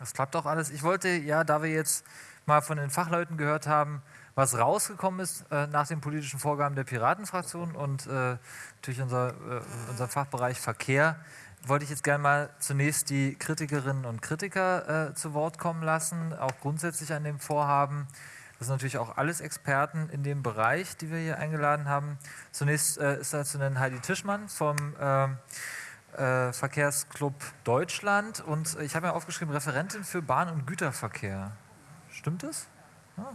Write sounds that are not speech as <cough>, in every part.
Das klappt auch alles. Ich wollte, ja, da wir jetzt mal von den Fachleuten gehört haben, was rausgekommen ist äh, nach den politischen Vorgaben der Piratenfraktion und äh, natürlich unser, äh, unser Fachbereich Verkehr, wollte ich jetzt gerne mal zunächst die Kritikerinnen und Kritiker äh, zu Wort kommen lassen, auch grundsätzlich an dem Vorhaben. Das sind natürlich auch alles Experten in dem Bereich, die wir hier eingeladen haben. Zunächst äh, ist da zu nennen Heidi Tischmann vom äh, äh, Verkehrsclub Deutschland und ich habe mir aufgeschrieben, Referentin für Bahn- und Güterverkehr. Stimmt das? Ja.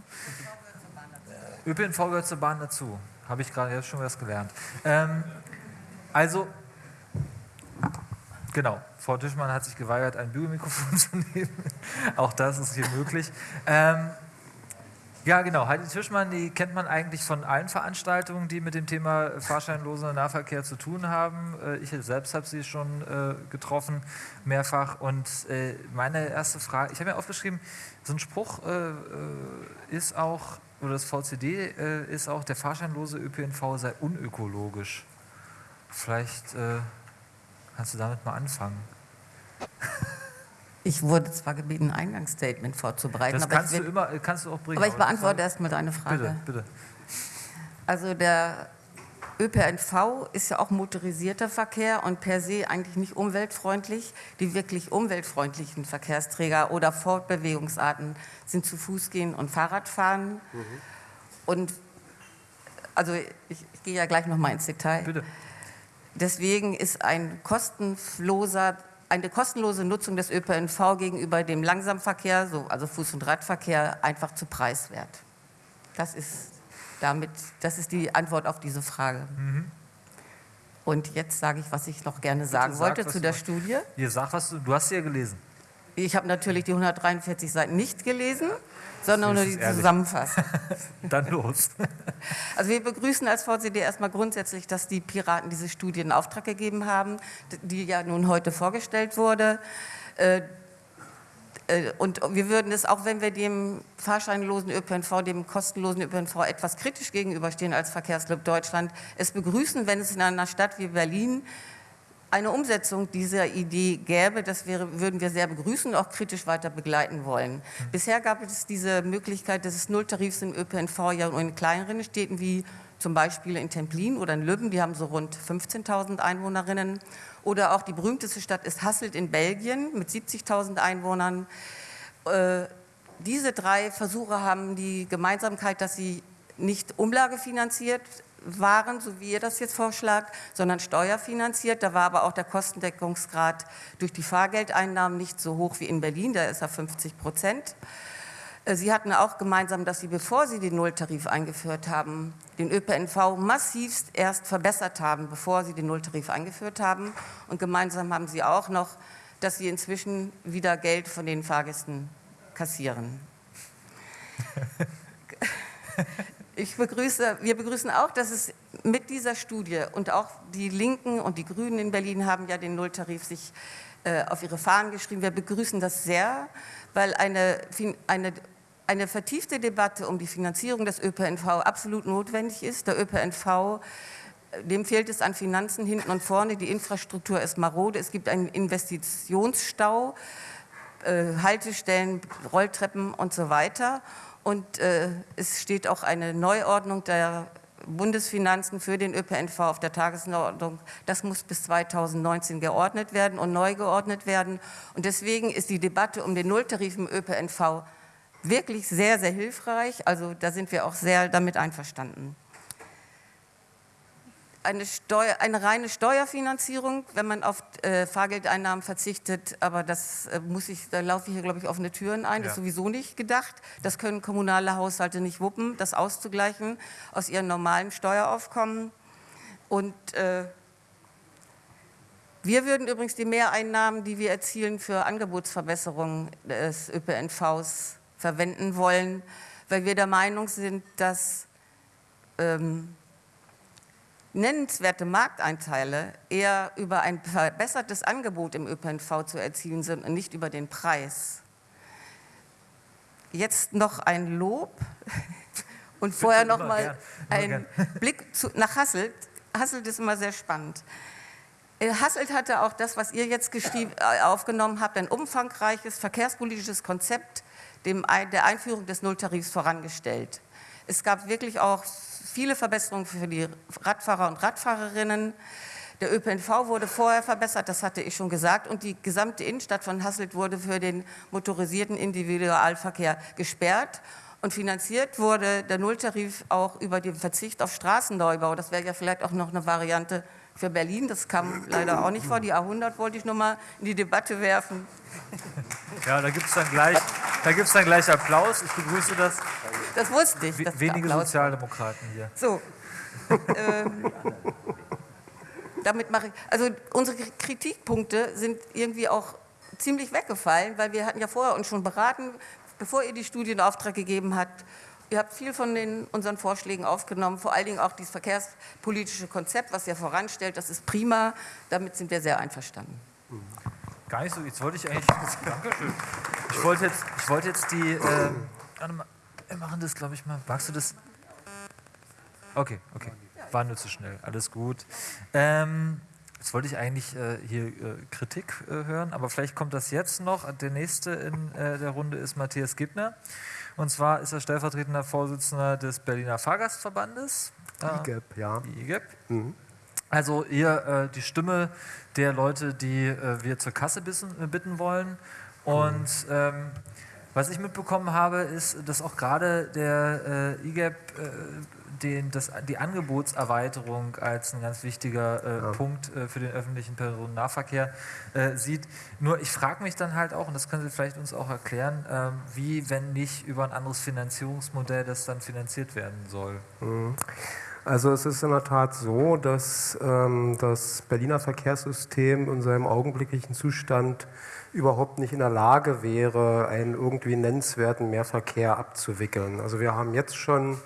ÖPNV gehört zur Bahn dazu. Habe ich gerade jetzt schon was gelernt. Ähm, also, genau, Frau Tischmann hat sich geweigert, ein Bügelmikrofon <laughs> zu nehmen. Auch das ist hier möglich. Ähm, ja, genau. Heidi Tischmann, die kennt man eigentlich von allen Veranstaltungen, die mit dem Thema fahrscheinloser Nahverkehr zu tun haben. Äh, ich selbst habe sie schon äh, getroffen, mehrfach. Und äh, meine erste Frage, ich habe mir aufgeschrieben, so ein Spruch ist auch, oder das VCD ist auch, der fahrscheinlose ÖPNV sei unökologisch. Vielleicht kannst du damit mal anfangen. <laughs> Ich wurde zwar gebeten, ein Eingangsstatement vorzubereiten. Das kannst, du, will, immer, kannst du auch bringen. Aber ich beantworte erstmal deine Frage. Bitte, bitte. Also der ÖPNV ist ja auch motorisierter Verkehr und per se eigentlich nicht umweltfreundlich. Die wirklich umweltfreundlichen Verkehrsträger oder Fortbewegungsarten sind zu Fuß gehen und Fahrradfahren. Mhm. Und also ich, ich, gehe ja gleich noch mal ins Detail. Bitte. Deswegen ist ein kostenloser eine kostenlose Nutzung des ÖPNV gegenüber dem Langsamverkehr, so, also Fuß- und Radverkehr, einfach zu preiswert. Das ist, damit, das ist die Antwort auf diese Frage. Mhm. Und jetzt sage ich, was ich noch gerne sagen Bitte wollte zu der Studie. Ihr sagt, was du, du hast sie ja gelesen. Ich habe natürlich die 143 Seiten nicht gelesen sondern nur die Zusammenfassung. <laughs> Dann los. <laughs> Also wir begrüßen als VCD erstmal grundsätzlich, dass die Piraten diese Studie in Auftrag gegeben haben, die ja nun heute vorgestellt wurde. Äh, äh, und wir würden es, auch wenn wir dem fahrscheinlosen ÖPNV, dem kostenlosen ÖPNV etwas kritisch gegenüberstehen als Verkehrsclub Deutschland, es begrüßen, wenn es in einer Stadt wie Berlin eine Umsetzung dieser Idee gäbe, das wäre, würden wir sehr begrüßen und auch kritisch weiter begleiten wollen. Mhm. Bisher gab es diese Möglichkeit des Nulltarifs im ÖPNV ja nur in kleineren Städten wie zum Beispiel in Templin oder in Lübben, die haben so rund 15.000 Einwohnerinnen. Oder auch die berühmteste Stadt ist Hasselt in Belgien mit 70.000 Einwohnern. Äh, diese drei Versuche haben die Gemeinsamkeit, dass sie nicht umlagefinanziert waren, so wie ihr das jetzt vorschlagt, sondern steuerfinanziert. Da war aber auch der Kostendeckungsgrad durch die Fahrgeldeinnahmen nicht so hoch wie in Berlin, da ist er 50 Prozent. Äh, sie hatten auch gemeinsam, dass Sie, bevor Sie den Nulltarif eingeführt haben, den ÖPNV massivst erst verbessert haben, bevor Sie den Nulltarif eingeführt haben. Und gemeinsam haben Sie auch noch, dass Sie inzwischen wieder Geld von den Fahrgästen kassieren. <laughs> Ich begrüße, wir begrüßen auch, dass es mit dieser Studie und auch die Linken und die Grünen in Berlin haben ja den Nulltarif sich äh, auf ihre Fahnen geschrieben. Wir begrüßen das sehr, weil eine, eine, eine vertiefte Debatte um die Finanzierung des ÖPNV absolut notwendig ist. Der ÖPNV dem fehlt es an Finanzen hinten und vorne, die Infrastruktur ist marode, es gibt einen Investitionsstau, äh, Haltestellen, Rolltreppen und so weiter. Und äh, es steht auch eine Neuordnung der Bundesfinanzen für den ÖPNV auf der Tagesordnung. Das muss bis 2019 geordnet werden und neu geordnet werden. Und deswegen ist die Debatte um den Nulltarif im ÖPNV wirklich sehr, sehr hilfreich. Also da sind wir auch sehr damit einverstanden eine, Steuer, eine reine Steuerfinanzierung, wenn man auf äh, Fahrgeldeinnahmen verzichtet, aber das äh, muss ich, da laufe ich hier, glaube ich, offene Türen ein, ja. das ist sowieso nicht gedacht. Das können kommunale Haushalte nicht wuppen, das auszugleichen aus ihren normalen Steueraufkommen. Und äh, wir würden übrigens die Mehreinnahmen, die wir erzielen für Angebotsverbesserungen des ÖPNVs verwenden wollen, weil wir der Meinung sind, dass ähm, nennenswerte Markteinteile eher über ein verbessertes Angebot im ÖPNV zu erzielen sind und nicht über den Preis. Jetzt noch ein Lob <laughs> und vorher noch mal ein <laughs> Blick zu, nach Hasselt. Hasselt ist immer sehr spannend. Äh, Hasselt hatte auch das, was ihr jetzt äh, aufgenommen habt, ein umfangreiches verkehrspolitisches Konzept dem, der Einführung des Nulltarifs vorangestellt. Es gab wirklich auch viele Verbesserungen für die Radfahrer und Radfahrerinnen. Der ÖPNV wurde vorher verbessert, das hatte ich schon gesagt, und die gesamte Innenstadt von Hasselt wurde für den motorisierten Individualverkehr gesperrt. Und finanziert wurde der Nulltarif auch über den Verzicht auf Straßenneubau. Das wäre ja vielleicht auch noch eine Variante für Berlin. Das kam leider auch nicht vor. Die A100 wollte ich noch mal in die Debatte werfen. Ja, da gibt es dann, gleich, dann gleich Applaus. Ich begrüße das. Das wusste ich. Wenige Sozialdemokraten hier. So. <laughs> ähm, damit mache ich. Also unsere Kritikpunkte sind irgendwie auch ziemlich weggefallen, weil wir hatten ja vorher uns schon beraten, bevor ihr die Studie in Auftrag gegeben habt. Ihr habt viel von den, unseren Vorschlägen aufgenommen, vor allen Dingen auch dieses verkehrspolitische Konzept, was ihr voranstellt. Das ist prima. Damit sind wir sehr einverstanden. Gar nicht so. Jetzt wollte ich eigentlich. Dankeschön. Ich wollte jetzt, ich wollte jetzt die. Äh, wir machen das, glaube ich, mal. Magst du das? Okay, okay. War nur zu schnell. Alles gut. Ähm, jetzt wollte ich eigentlich äh, hier äh, Kritik äh, hören, aber vielleicht kommt das jetzt noch. Der nächste in äh, der Runde ist Matthias Gibner. Und zwar ist er stellvertretender Vorsitzender des Berliner Fahrgastverbandes. IGEP, ja. IGEP. Mhm. Also ihr äh, die Stimme der Leute, die äh, wir zur Kasse bitten wollen. Und mhm. ähm, was ich mitbekommen habe, ist, dass auch gerade der äh, IGEP äh, den, das, die Angebotserweiterung als ein ganz wichtiger äh, ja. Punkt äh, für den öffentlichen Personennahverkehr äh, sieht. Nur ich frage mich dann halt auch, und das können Sie vielleicht uns auch erklären, ähm, wie, wenn nicht über ein anderes Finanzierungsmodell das dann finanziert werden soll. Mhm. Also es ist in der Tat so, dass ähm, das Berliner Verkehrssystem in seinem augenblicklichen Zustand überhaupt nicht in der Lage wäre, einen irgendwie nennenswerten Mehrverkehr abzuwickeln. Also wir haben jetzt schon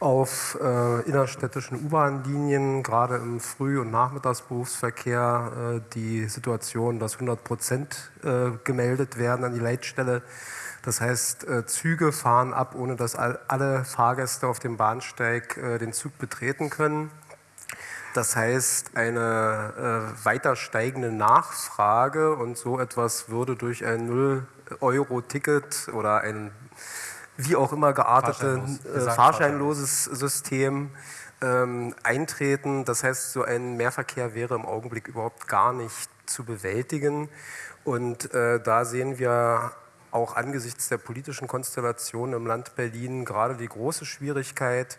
auf äh, innerstädtischen U-Bahn-Linien, gerade im Früh- und Nachmittagsberufsverkehr, äh, die Situation, dass 100 Prozent äh, gemeldet werden an die Leitstelle. Das heißt, äh, Züge fahren ab, ohne dass all, alle Fahrgäste auf dem Bahnsteig äh, den Zug betreten können. Das heißt, eine äh, weiter steigende Nachfrage und so etwas würde durch ein 0-Euro-Ticket oder ein wie auch immer geartete Fahrscheinlos, äh, fahrscheinloses System ähm, eintreten. Das heißt, so ein Mehrverkehr wäre im Augenblick überhaupt gar nicht zu bewältigen. Und äh, da sehen wir auch angesichts der politischen Konstellation im Land Berlin gerade die große Schwierigkeit,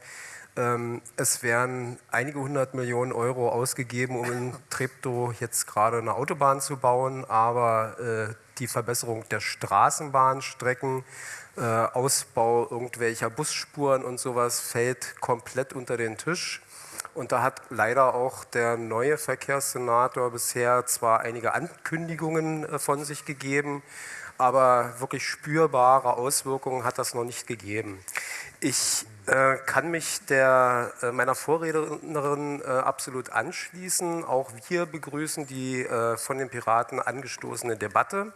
ähm, es werden einige hundert Millionen Euro ausgegeben, um in Treptow jetzt gerade eine Autobahn zu bauen, aber äh, die Verbesserung der Straßenbahnstrecken, äh, Ausbau irgendwelcher Busspuren und sowas fällt komplett unter den Tisch. Und da hat leider auch der neue Verkehrssenator bisher zwar einige Ankündigungen äh, von sich gegeben, aber wirklich spürbare Auswirkungen hat das noch nicht gegeben. Ich äh, kann mich der, äh, meiner Vorrednerin äh, absolut anschließen. Auch wir begrüßen die äh, von den Piraten angestoßene Debatte.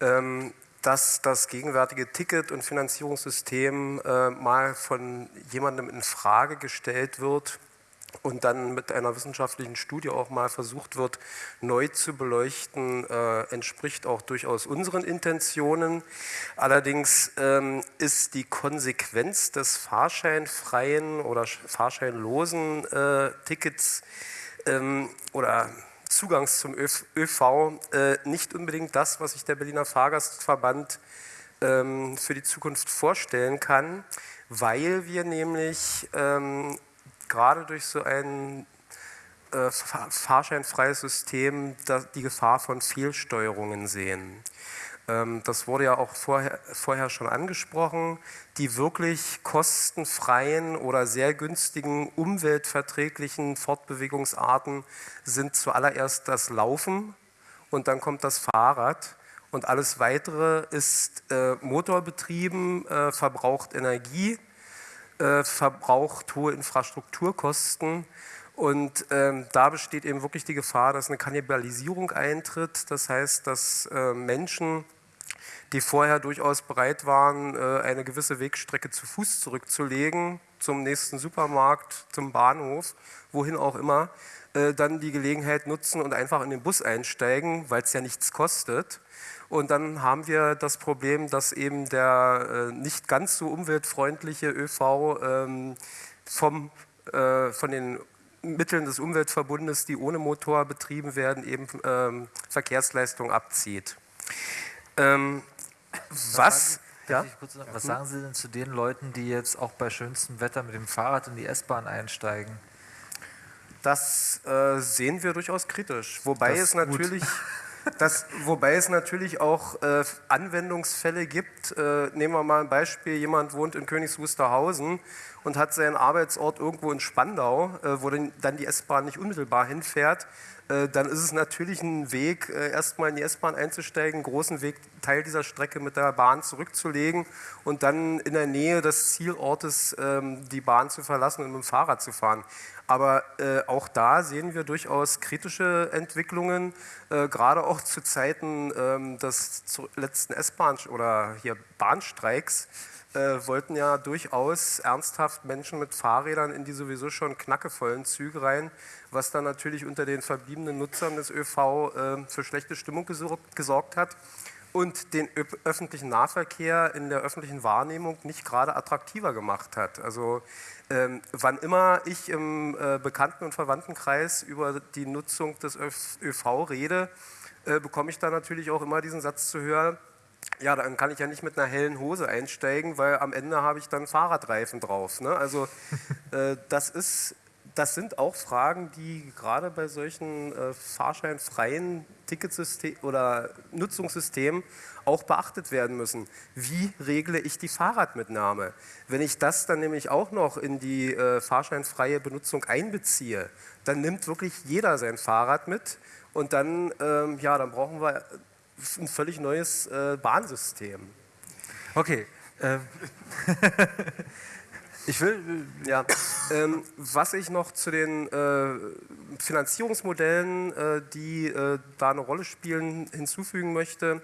Ähm, dass das gegenwärtige Ticket- und Finanzierungssystem äh, mal von jemandem in Frage gestellt wird, und dann mit einer wissenschaftlichen Studie auch mal versucht wird, neu zu beleuchten, äh, entspricht auch durchaus unseren Intentionen. Allerdings ähm, ist die Konsequenz des fahrscheinfreien oder fahrscheinlosen äh, Tickets ähm, oder Zugangs zum ÖV äh, nicht unbedingt das, was sich der Berliner Fahrgastverband ähm, für die Zukunft vorstellen kann, weil wir nämlich ähm, gerade durch so ein äh, fahrscheinfreies System die Gefahr von Fehlsteuerungen sehen. Ähm, das wurde ja auch vorher, vorher schon angesprochen. Die wirklich kostenfreien oder sehr günstigen, umweltverträglichen Fortbewegungsarten sind zuallererst das Laufen und dann kommt das Fahrrad. Und alles Weitere ist äh, motorbetrieben, äh, verbraucht Energie äh, verbraucht hohe Infrastrukturkosten. Und ähm, da besteht eben wirklich die Gefahr, dass eine Kannibalisierung eintritt. Das heißt, dass äh, Menschen, die vorher durchaus bereit waren, äh, eine gewisse Wegstrecke zu Fuß zurückzulegen, zum nächsten Supermarkt, zum Bahnhof, wohin auch immer, äh, dann die Gelegenheit nutzen und einfach in den Bus einsteigen, weil es ja nichts kostet. Und dann haben wir das Problem, dass eben der äh, nicht ganz so umweltfreundliche ÖV ähm, vom, von den Mitteln des Umweltverbundes, die ohne Motor betrieben werden, eben ähm, Verkehrsleistung abzieht. Ähm, was, ja? was sagen Sie denn zu den Leuten, die jetzt auch bei schönstem Wetter mit dem Fahrrad in die S-Bahn einsteigen? Das äh, sehen wir durchaus kritisch. Wobei es natürlich <laughs> Das, wobei es natürlich auch äh, Anwendungsfälle gibt. Äh, nehmen wir mal ein Beispiel, jemand wohnt in Königs Wusterhausen und hat seinen Arbeitsort irgendwo in Spandau, äh, wo dann die S-Bahn nicht unmittelbar hinfährt. Äh, dann ist es natürlich ein Weg, äh, erstmal in die S-Bahn einzusteigen, einen großen Weg, Teil dieser Strecke mit der Bahn zurückzulegen und dann in der Nähe des Zielortes ähm, die Bahn zu verlassen und mit dem Fahrrad zu fahren. Aber äh, auch da sehen wir durchaus kritische Entwicklungen, äh, gerade auch zu Zeiten ähm, des letzten S-Bahn- oder hier Bahnstreiks äh, wollten ja durchaus ernsthaft Menschen mit Fahrrädern in die sowieso schon knackevollen Züge rein, was dann natürlich unter den verbliebenen Nutzern des ÖV äh, für schlechte Stimmung gesorgt hat und den öffentlichen Nahverkehr in der öffentlichen Wahrnehmung nicht gerade attraktiver gemacht hat. Also ähm, wann immer ich im äh, Bekannten- und Verwandtenkreis über die Nutzung des ÖV rede, äh, bekomme ich da natürlich auch immer diesen Satz zu hören, ja, dann kann ich ja nicht mit einer hellen Hose einsteigen, weil am Ende habe ich dann Fahrradreifen drauf. Ne? Also <laughs> äh, das ist das sind auch Fragen, die gerade bei solchen äh, fahrscheinfreien Ticketsystem oder Nutzungssystemen auch beachtet werden müssen. Wie regle ich die Fahrradmitnahme? Wenn ich das dann nämlich auch noch in die äh, fahrscheinfreie Benutzung einbeziehe, dann nimmt wirklich jeder sein Fahrrad mit und dann, ähm, ja, dann brauchen wir ein völlig neues äh, Bahnsystem. Okay. Ähm. <laughs> Ich will, ja, ähm, was ich noch zu den äh, Finanzierungsmodellen, äh, die äh, da eine Rolle spielen, hinzufügen möchte.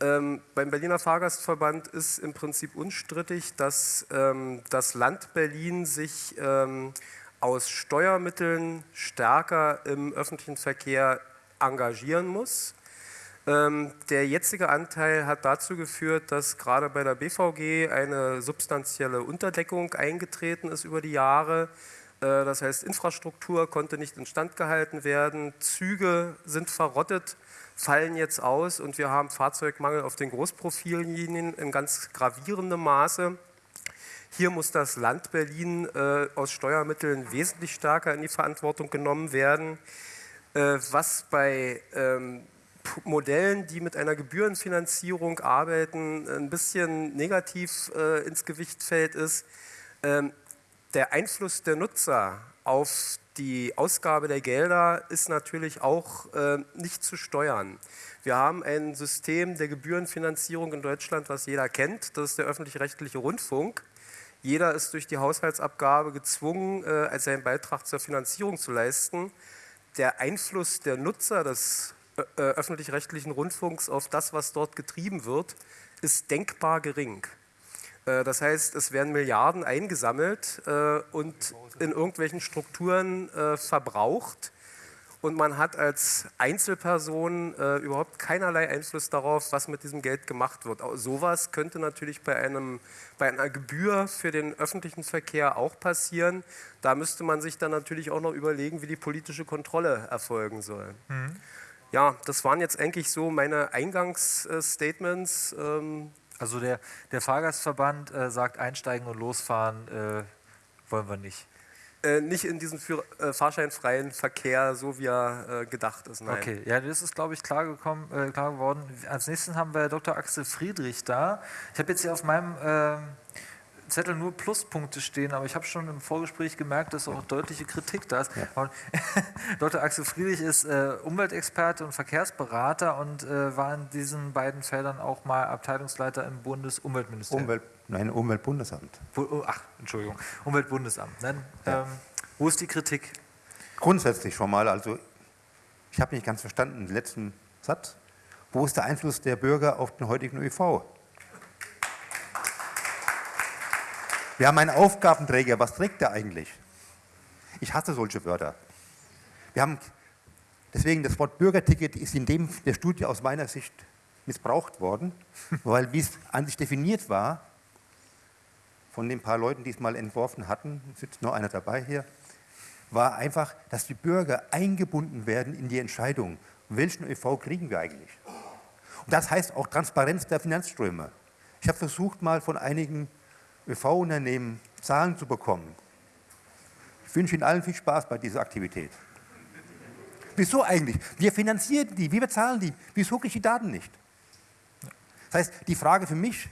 Ähm, beim Berliner Fahrgastverband ist im Prinzip unstrittig, dass ähm, das Land Berlin sich ähm, aus Steuermitteln stärker im öffentlichen Verkehr engagieren muss. Ähm, der jetzige Anteil hat dazu geführt, dass gerade bei der BVG eine substanzielle Unterdeckung eingetreten ist über die Jahre. Äh, das heißt, Infrastruktur konnte nicht instand gehalten werden, Züge sind verrottet, fallen jetzt aus und wir haben Fahrzeugmangel auf den Großprofillinien in ganz gravierendem Maße. Hier muss das Land Berlin äh, aus Steuermitteln wesentlich stärker in die Verantwortung genommen werden. Äh, was bei ähm, Modellen, die mit einer Gebührenfinanzierung arbeiten, ein bisschen negativ äh, ins Gewicht fällt, ist ähm, der Einfluss der Nutzer auf die Ausgabe der Gelder ist natürlich auch äh, nicht zu steuern. Wir haben ein System der Gebührenfinanzierung in Deutschland, was jeder kennt. Das ist der öffentlich-rechtliche Rundfunk. Jeder ist durch die Haushaltsabgabe gezwungen, äh, seinen Beitrag zur Finanzierung zu leisten. Der Einfluss der Nutzer des öffentlich-rechtlichen Rundfunks auf das, was dort getrieben wird, ist denkbar gering. Äh, das heißt, es werden Milliarden eingesammelt äh, und in irgendwelchen Strukturen verbraucht. Und man hat als Einzelperson überhaupt keinerlei Einfluss darauf, was mit diesem Geld gemacht wird. Sowas könnte natürlich bei, einem, bei einer Gebühr für den öffentlichen Verkehr auch passieren. Da müsste man sich dann natürlich auch noch überlegen, wie die politische Kontrolle erfolgen soll. Mhm. Ja, das waren jetzt eigentlich so meine Eingangsstatements. Ähm also der, der Fahrgastverband äh, sagt, einsteigen und losfahren äh, wollen wir nicht. Äh, nicht in diesen für, äh, fahrscheinfreien Verkehr, so wie er äh, gedacht ist. Nein. Okay, ja, das ist, glaube ich, klar, gekommen, äh, klar geworden. Als nächsten haben wir Dr. Axel Friedrich da. Ich habe jetzt hier auf meinem ähm, Zettel nur Pluspunkte stehen, aber ich habe schon im Vorgespräch gemerkt, dass auch deutliche Kritik da ist. Ja. Dr. <laughs> Axel Friedrich ist äh, Umweltexperte und Verkehrsberater und äh, war in diesen beiden Feldern auch mal Abteilungsleiter im Bundesumweltministerium. Umwelt, nein, Umweltbundesamt. Oh, ach, Entschuldigung, Umweltbundesamt. Nein, ja. ähm, wo ist die Kritik? Grundsätzlich schon mal, also ich habe nicht ganz verstanden, den letzten Satz. Wo ist der Einfluss der Bürger auf den heutigen ÖV? Wir haben einen Aufgabenträger. Was trägt der eigentlich? Ich hasse solche Wörter. Wir haben, deswegen das Wort Bürgerticket ist in dem der Studie aus meiner Sicht missbraucht worden, <laughs> weil wie es an sich definiert war, von den paar Leuten, die es mal entworfen hatten, sitzt nur einer dabei hier, war einfach, dass die Bürger eingebunden werden in die Entscheidung, welchen ÖV kriegen wir eigentlich. Und das heißt auch Transparenz der Finanzströme. Ich habe versucht, mal von einigen ÖV-Unternehmen Zahlen zu bekommen. Ich wünsche Ihnen allen viel Spaß bei dieser Aktivität. Wieso eigentlich? Wir finanzieren die, wir bezahlen die. Wieso kriege ich die Daten nicht? Das heißt, die Frage für mich,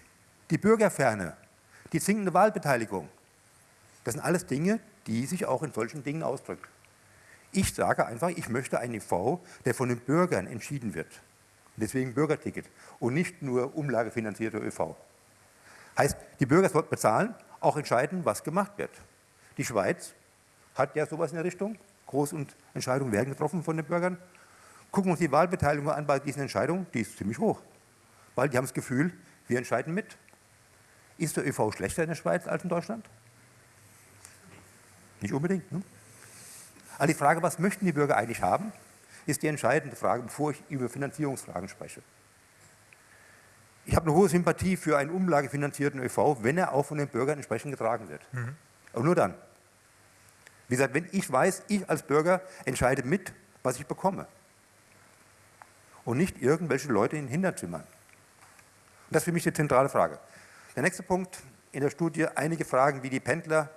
die Bürgerferne, die sinkende Wahlbeteiligung, das sind alles Dinge, die sich auch in solchen Dingen ausdrücken. Ich sage einfach, ich möchte einen EV, der von den Bürgern entschieden wird. Deswegen Bürgerticket und nicht nur umlagefinanzierter ÖV. Heißt, die Bürger sollten bezahlen, auch entscheiden, was gemacht wird. Die Schweiz hat ja sowas in der Richtung. Groß- und Entscheidungen werden getroffen von den Bürgern. Gucken wir uns die Wahlbeteiligung an bei diesen Entscheidungen, die ist ziemlich hoch. Weil die haben das Gefühl, wir entscheiden mit. Ist der ÖV schlechter in der Schweiz als in Deutschland? Nicht unbedingt. Ne? Also die Frage, was möchten die Bürger eigentlich haben, ist die entscheidende Frage, bevor ich über Finanzierungsfragen spreche. Ich habe eine hohe Sympathie für einen umlagefinanzierten ÖV, wenn er auch von den Bürgern entsprechend getragen wird. Mhm. Aber nur dann. Wie gesagt, wenn ich weiß, ich als Bürger entscheide mit, was ich bekomme. Und nicht irgendwelche Leute in Hinterzimmern. Und das ist für mich die zentrale Frage. Der nächste Punkt in der Studie, einige Fragen wie die Pendler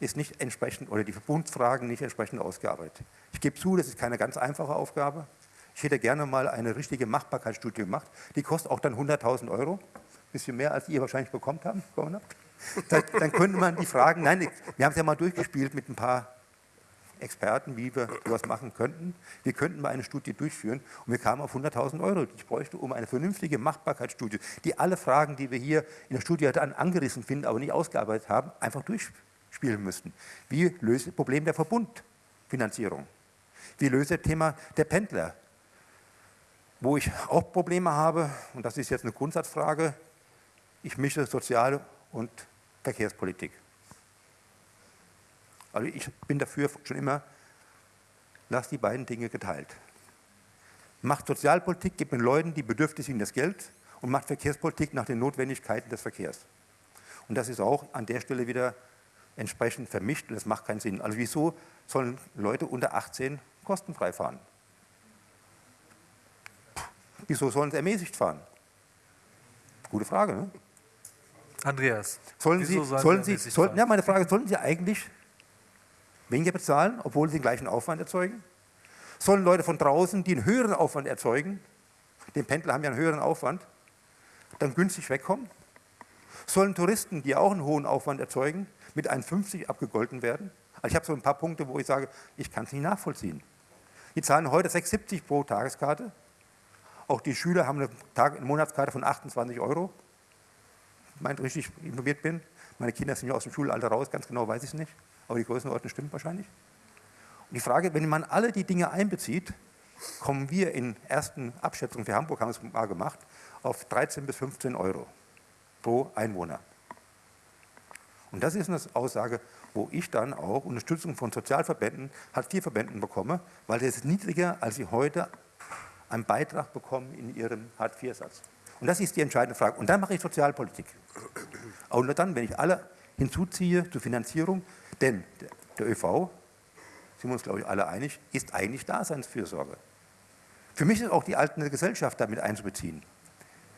ist nicht entsprechend, oder die Verbundfragen nicht entsprechend ausgearbeitet. Ich gebe zu, das ist keine ganz einfache Aufgabe. Ich hätte gerne mal eine richtige Machbarkeitsstudie gemacht. Die kostet auch dann 100.000 Euro. Ein bisschen mehr, als ihr wahrscheinlich bekommen habt. Dann, dann könnte man die Fragen, nein, wir haben es ja mal durchgespielt mit ein paar Experten, wie wir sowas machen könnten. Wir könnten mal eine Studie durchführen und wir kamen auf 100.000 Euro, ich bräuchte, um eine vernünftige Machbarkeitsstudie, die alle Fragen, die wir hier in der Studie dann angerissen finden, aber nicht ausgearbeitet haben, einfach durchspielen müssten. Wie löst das Problem der Verbundfinanzierung? Wie löst das Thema der Pendler? Wo ich auch Probleme habe, und das ist jetzt eine Grundsatzfrage, ich mische Sozial- und Verkehrspolitik. Also ich bin dafür schon immer, lass die beiden Dinge geteilt. Macht Sozialpolitik, gibt den Leuten, die bedürftig sind, das Geld und macht Verkehrspolitik nach den Notwendigkeiten des Verkehrs. Und das ist auch an der Stelle wieder entsprechend vermischt und das macht keinen Sinn. Also wieso sollen Leute unter 18 kostenfrei fahren? Wieso sollen sie ermäßigt fahren? Gute Frage, ne? Andreas. Sollen Sie, sollen Sie, sollten, ja, meine Frage, sollten Sie eigentlich weniger bezahlen, obwohl sie den gleichen Aufwand erzeugen? Sollen Leute von draußen, die einen höheren Aufwand erzeugen, den Pendler haben ja einen höheren Aufwand, dann günstig wegkommen? Sollen Touristen, die auch einen hohen Aufwand erzeugen, mit 1,50 abgegolten werden? Also ich habe so ein paar Punkte, wo ich sage, ich kann es nicht nachvollziehen. Die zahlen heute 6,70 pro Tageskarte. Auch die Schüler haben eine, Tag eine Monatskarte von 28 Euro. Ich meine, richtig informiert bin. Meine Kinder sind ja aus dem Schulalter raus, ganz genau weiß ich es nicht aber die Größenordnung stimmt wahrscheinlich. Und die Frage, wenn man alle die Dinge einbezieht, kommen wir in ersten Abschätzungen, für Hamburg haben es mal gemacht, auf 13 bis 15 Euro pro Einwohner. Und das ist eine Aussage, wo ich dann auch Unterstützung von Sozialverbänden, Hartz-IV-Verbänden bekomme, weil das ist niedriger, als sie heute einen Beitrag bekommen in ihrem Hartz-IV-Satz. Und das ist die entscheidende Frage. Und dann mache ich Sozialpolitik. Und nur dann, wenn ich alle hinzuziehe zur Finanzierung, denn der ÖV, sind wir uns glaube ich alle einig, ist eigentlich Daseinsfürsorge. Für mich ist auch die alternde Gesellschaft damit einzubeziehen.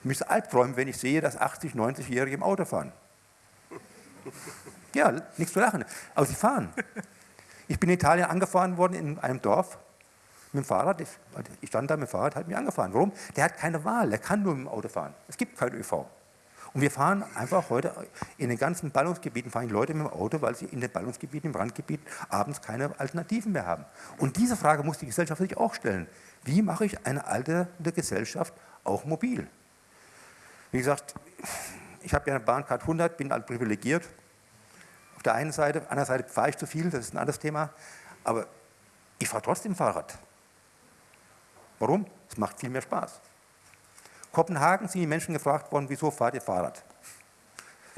Ich müsste albträumen, wenn ich sehe, dass 80, 90-Jährige im Auto fahren. Ja, nichts zu lachen. Aber sie fahren. Ich bin in Italien angefahren worden in einem Dorf mit dem Fahrrad. Ich stand da mit dem Fahrrad, hat mich angefahren. Warum? Der hat keine Wahl, der kann nur mit dem Auto fahren. Es gibt kein ÖV. Und wir fahren einfach heute in den ganzen Ballungsgebieten, fahren Leute mit dem Auto, weil sie in den Ballungsgebieten, im Randgebiet abends keine Alternativen mehr haben. Und diese Frage muss die Gesellschaft sich auch stellen. Wie mache ich eine alternde Gesellschaft auch mobil? Wie gesagt, ich habe ja eine Bahncard 100, bin halt privilegiert. Auf der einen Seite, auf der anderen Seite fahre ich zu viel, das ist ein anderes Thema. Aber ich fahre trotzdem Fahrrad. Warum? Es macht viel mehr Spaß. Kopenhagen sind die Menschen gefragt worden, wieso fahrt ihr Fahrrad?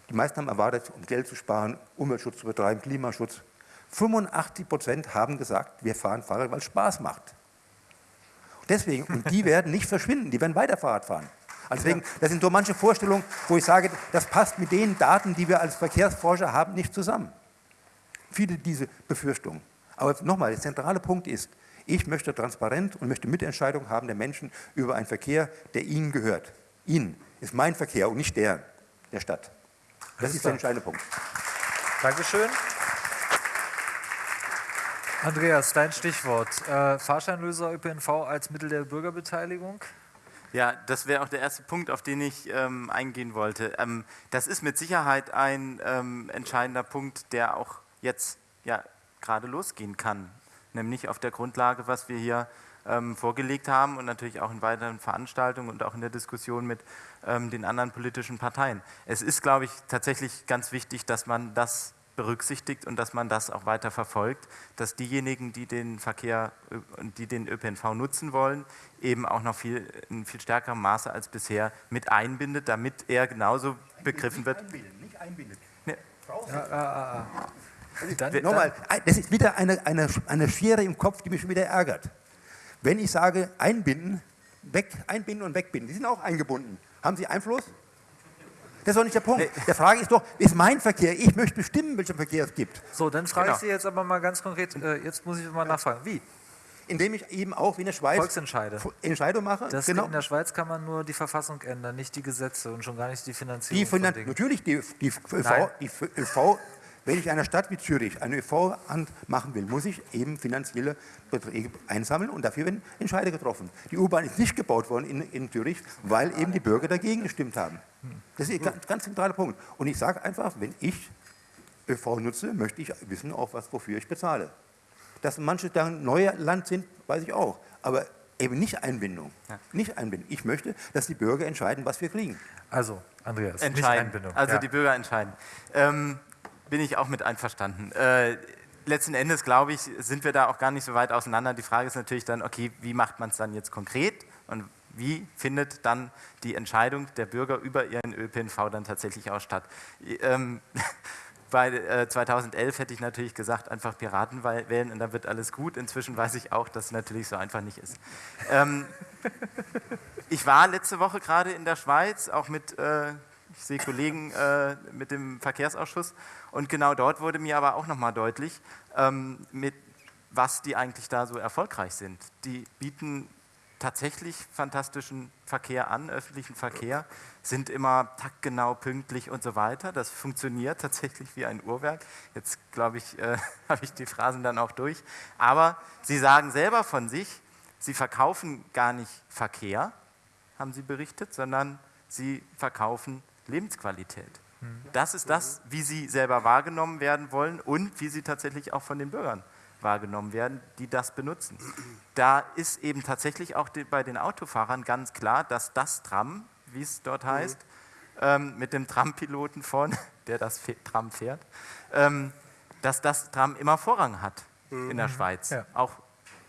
Die meisten haben erwartet, um Geld zu sparen, Umweltschutz zu betreiben, Klimaschutz. 85 Prozent haben gesagt, wir fahren Fahrrad, weil es Spaß macht. Deswegen, und die werden nicht verschwinden, die werden weiter Fahrrad fahren. Also deswegen, das sind so manche Vorstellungen, wo ich sage, das passt mit den Daten, die wir als Verkehrsforscher haben, nicht zusammen. Viele diese Befürchtungen. Aber nochmal, der zentrale Punkt ist, ich möchte transparent und möchte Mitentscheidung haben der Menschen über einen Verkehr, der ihnen gehört. Ihnen ist mein Verkehr und nicht der der Stadt. Das ist der entscheidende Punkt. Dankeschön. Andreas, dein Stichwort. Äh, Fahrscheinlöser ÖPNV als Mittel der Bürgerbeteiligung? Ja, das wäre auch der erste Punkt, auf den ich ähm, eingehen wollte. Ähm, das ist mit Sicherheit ein ähm, entscheidender Punkt, der auch jetzt ja, gerade losgehen kann. Nämlich auf der Grundlage, was wir hier ähm, vorgelegt haben und natürlich auch in weiteren Veranstaltungen und auch in der Diskussion mit ähm, den anderen politischen Parteien. Es ist, glaube ich, tatsächlich ganz wichtig, dass man das berücksichtigt und dass man das auch weiter verfolgt, dass diejenigen, die den Verkehr und äh, die den ÖPNV nutzen wollen, eben auch noch viel, in viel stärkerem Maße als bisher mit einbindet, damit er genauso begriffen wird. Einbinden, nicht einbindet. Nee. Ja, ah, ah, ah. Nochmal, das ist wieder eine, eine, eine Schere im Kopf, die mich schon wieder ärgert. Wenn ich sage, einbinden, weg, einbinden und wegbinden, die sind auch eingebunden. Haben Sie Einfluss? Das ist doch nicht der Punkt. Nee. Der Frage ist doch, ist mein Verkehr, ich möchte bestimmen, welchen Verkehr es gibt. So, dann frage genau. ich Sie jetzt aber mal ganz konkret, äh, jetzt muss ich mal nachfragen, wie? Indem ich eben auch wie in der Schweiz Volksentscheide. Entscheidung mache. Das genau. In der Schweiz kann man nur die Verfassung ändern, nicht die Gesetze und schon gar nicht die Finanzierung. Die Finan natürlich, die, die, ÖV, die ÖV wenn ich einer Stadt wie Zürich eine ÖV machen will, muss ich eben finanzielle Beträge einsammeln und dafür werden Entscheide getroffen. Die U-Bahn ist nicht gebaut worden in, in, Zürich, weil eben die Bürger dagegen gestimmt haben. Das ist ein ganz, ganz zentraler Punkt. Und ich sage einfach, wenn ich ÖV nutze, möchte ich wissen, auch was, wofür ich bezahle. Dass manche da neuer Land sind, weiß ich auch. Aber eben nicht Einbindung. Ja. Nicht Einbindung. Ich möchte, dass die Bürger entscheiden, was wir kriegen. Also, Andreas, entscheiden. Also ja. die Bürger entscheiden. Ähm, bin ich auch mit einverstanden. Äh, letzten Endes, glaube ich, sind wir da auch gar nicht so weit auseinander. Die Frage ist natürlich dann, okay, wie macht man es dann jetzt konkret und wie findet dann die Entscheidung der Bürger über ihren ÖPNV dann tatsächlich auch statt? Ähm, <laughs> bei äh, 2011 hätte ich natürlich gesagt, einfach Piraten wählen und dann wird alles gut. Inzwischen weiß ich auch, dass es natürlich so einfach nicht ist. Ähm, <laughs> ich war letzte Woche gerade in der Schweiz, auch mit äh, ich sehe Kollegen äh, mit dem Verkehrsausschuss und genau dort wurde mir aber auch nochmal deutlich, ähm, mit was die eigentlich da so erfolgreich sind. Die bieten tatsächlich fantastischen Verkehr an, öffentlichen Verkehr, sind immer taktgenau, pünktlich und so weiter. Das funktioniert <laughs> tatsächlich wie ein Uhrwerk. Jetzt glaube ich, äh, <laughs> habe ich die Phrasen dann auch durch. Aber sie sagen selber von sich, sie verkaufen gar nicht Verkehr, haben sie berichtet, sondern sie verkaufen Lebensqualität. Das ist das, wie sie selber wahrgenommen werden wollen und wie sie tatsächlich auch von den Bürgern wahrgenommen werden, die das benutzen. Da ist eben tatsächlich auch bei den Autofahrern ganz klar, dass das Tram, wie es dort mhm. heißt, ähm, mit dem Trampiloten vorne, <laughs> der das Tram fährt, ähm, dass das Tram immer Vorrang hat mhm. in der Schweiz. Ja. Auch